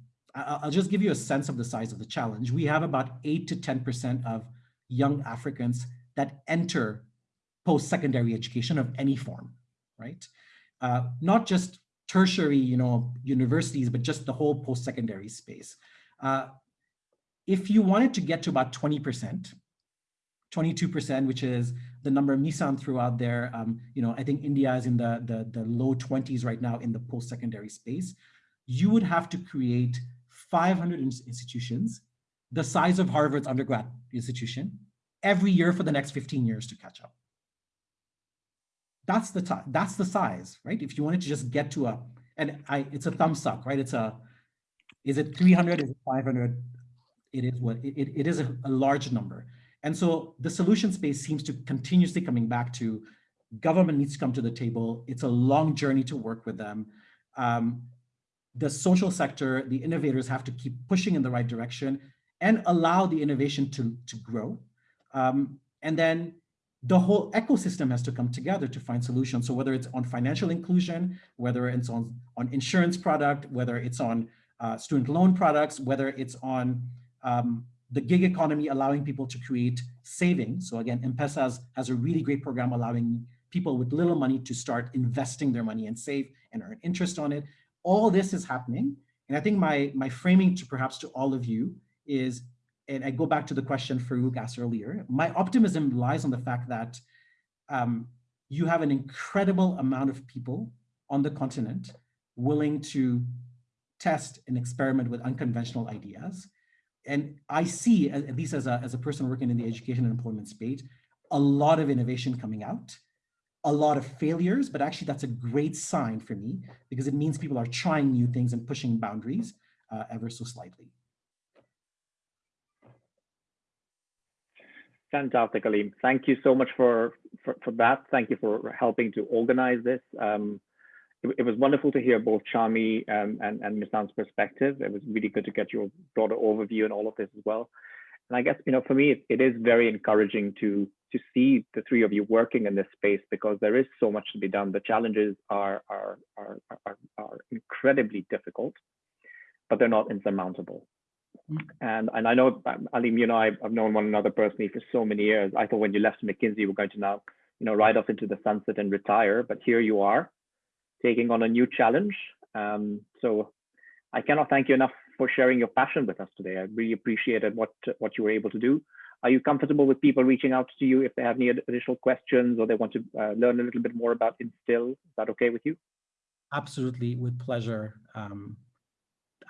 I'll just give you a sense of the size of the challenge. We have about eight to 10% of young Africans that enter post-secondary education of any form, right? Uh, not just tertiary, you know, universities, but just the whole post-secondary space. Uh, if you wanted to get to about 20%, 22%, which is the number Misan threw out there, um, you know, I think India is in the, the, the low 20s right now in the post-secondary space, you would have to create 500 institutions, the size of Harvard's undergrad institution, every year for the next 15 years to catch up. That's the that's the size, right? If you wanted to just get to a, and I, it's a thumb suck, right? It's a, is it 300? Is it 500? It is what it, it is a, a large number. And so the solution space seems to continuously coming back to government needs to come to the table. It's a long journey to work with them. Um, the social sector, the innovators have to keep pushing in the right direction and allow the innovation to, to grow. Um, and then the whole ecosystem has to come together to find solutions. So whether it's on financial inclusion, whether it's on, on insurance product, whether it's on uh, student loan products, whether it's on um, the gig economy, allowing people to create savings. So again, M-Pesa has, has a really great program allowing people with little money to start investing their money and save and earn interest on it. All this is happening. And I think my, my framing to perhaps to all of you is, and I go back to the question Farouk asked earlier, my optimism lies on the fact that um, you have an incredible amount of people on the continent willing to test and experiment with unconventional ideas. And I see, at least as a, as a person working in the education and employment space, a lot of innovation coming out, a lot of failures, but actually that's a great sign for me because it means people are trying new things and pushing boundaries uh, ever so slightly. Fantastic, Alim. Thank you so much for, for, for that. Thank you for helping to organize this. Um, it, it, was wonderful to hear both Sharmi um, and, and Misan's perspective. It was really good to get your broader overview and all of this as well. And I guess, you know, for me, it, it is very encouraging to to see the three of you working in this space because there is so much to be done. The challenges are are are are, are incredibly difficult, but they're not insurmountable. And and I know, Alim, you know, I've, I've known one another personally for so many years. I thought when you left McKinsey, you were going to now, you know, ride off into the sunset and retire. But here you are, taking on a new challenge. Um, so I cannot thank you enough for sharing your passion with us today. I really appreciated what what you were able to do. Are you comfortable with people reaching out to you if they have any additional questions or they want to uh, learn a little bit more about Instill? Is that okay with you? Absolutely, with pleasure. Um,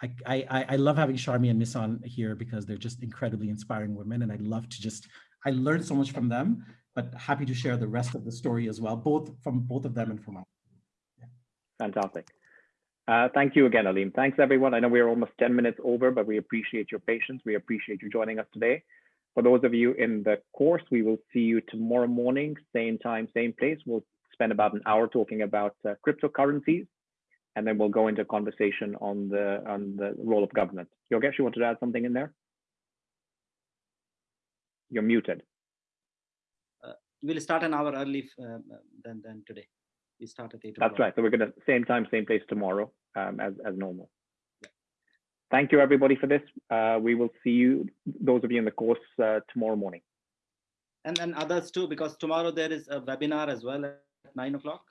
I, I, I love having Sharmi and Misan here because they're just incredibly inspiring women and I'd love to just, I learned so much from them, but happy to share the rest of the story as well, both from both of them and from us. Yeah. Fantastic. Uh, thank you again, Alim. Thanks, everyone. I know we're almost 10 minutes over, but we appreciate your patience. We appreciate you joining us today. For those of you in the course, we will see you tomorrow morning, same time, same place. We'll spend about an hour talking about uh, cryptocurrencies and then we'll go into conversation on the on the role of government. Yogesh, you wanted to add something in there? You're muted. Uh, we'll start an hour early uh, than than today. We start at eight. That's right. So we're gonna same time, same place tomorrow, um, as as normal. Thank you everybody for this. Uh, we will see you, those of you in the course, uh, tomorrow morning. And and others too, because tomorrow there is a webinar as well at nine o'clock.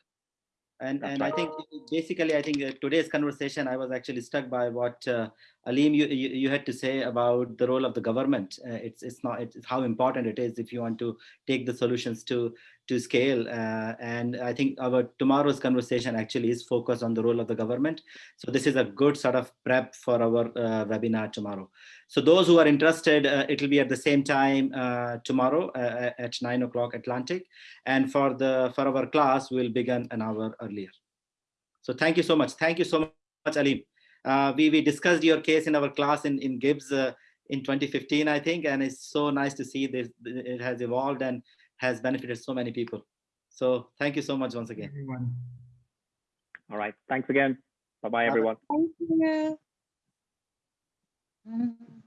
And, and I think basically, I think uh, today's conversation, I was actually struck by what uh, Alim, you, you, you, had to say about the role of the government. Uh, it's, it's not, it's how important it is if you want to take the solutions to, to scale. Uh, and I think our tomorrow's conversation actually is focused on the role of the government. So this is a good sort of prep for our uh, webinar tomorrow. So those who are interested, uh, it will be at the same time uh, tomorrow uh, at nine o'clock Atlantic. And for the for our class, we'll begin an hour earlier. So thank you so much. Thank you so much, Alim. Uh, we, we discussed your case in our class in, in Gibbs uh, in 2015, I think, and it's so nice to see this. It has evolved and has benefited so many people. So thank you so much once again. Everyone. All right. Thanks again. Bye-bye, everyone. Thank you. Mm.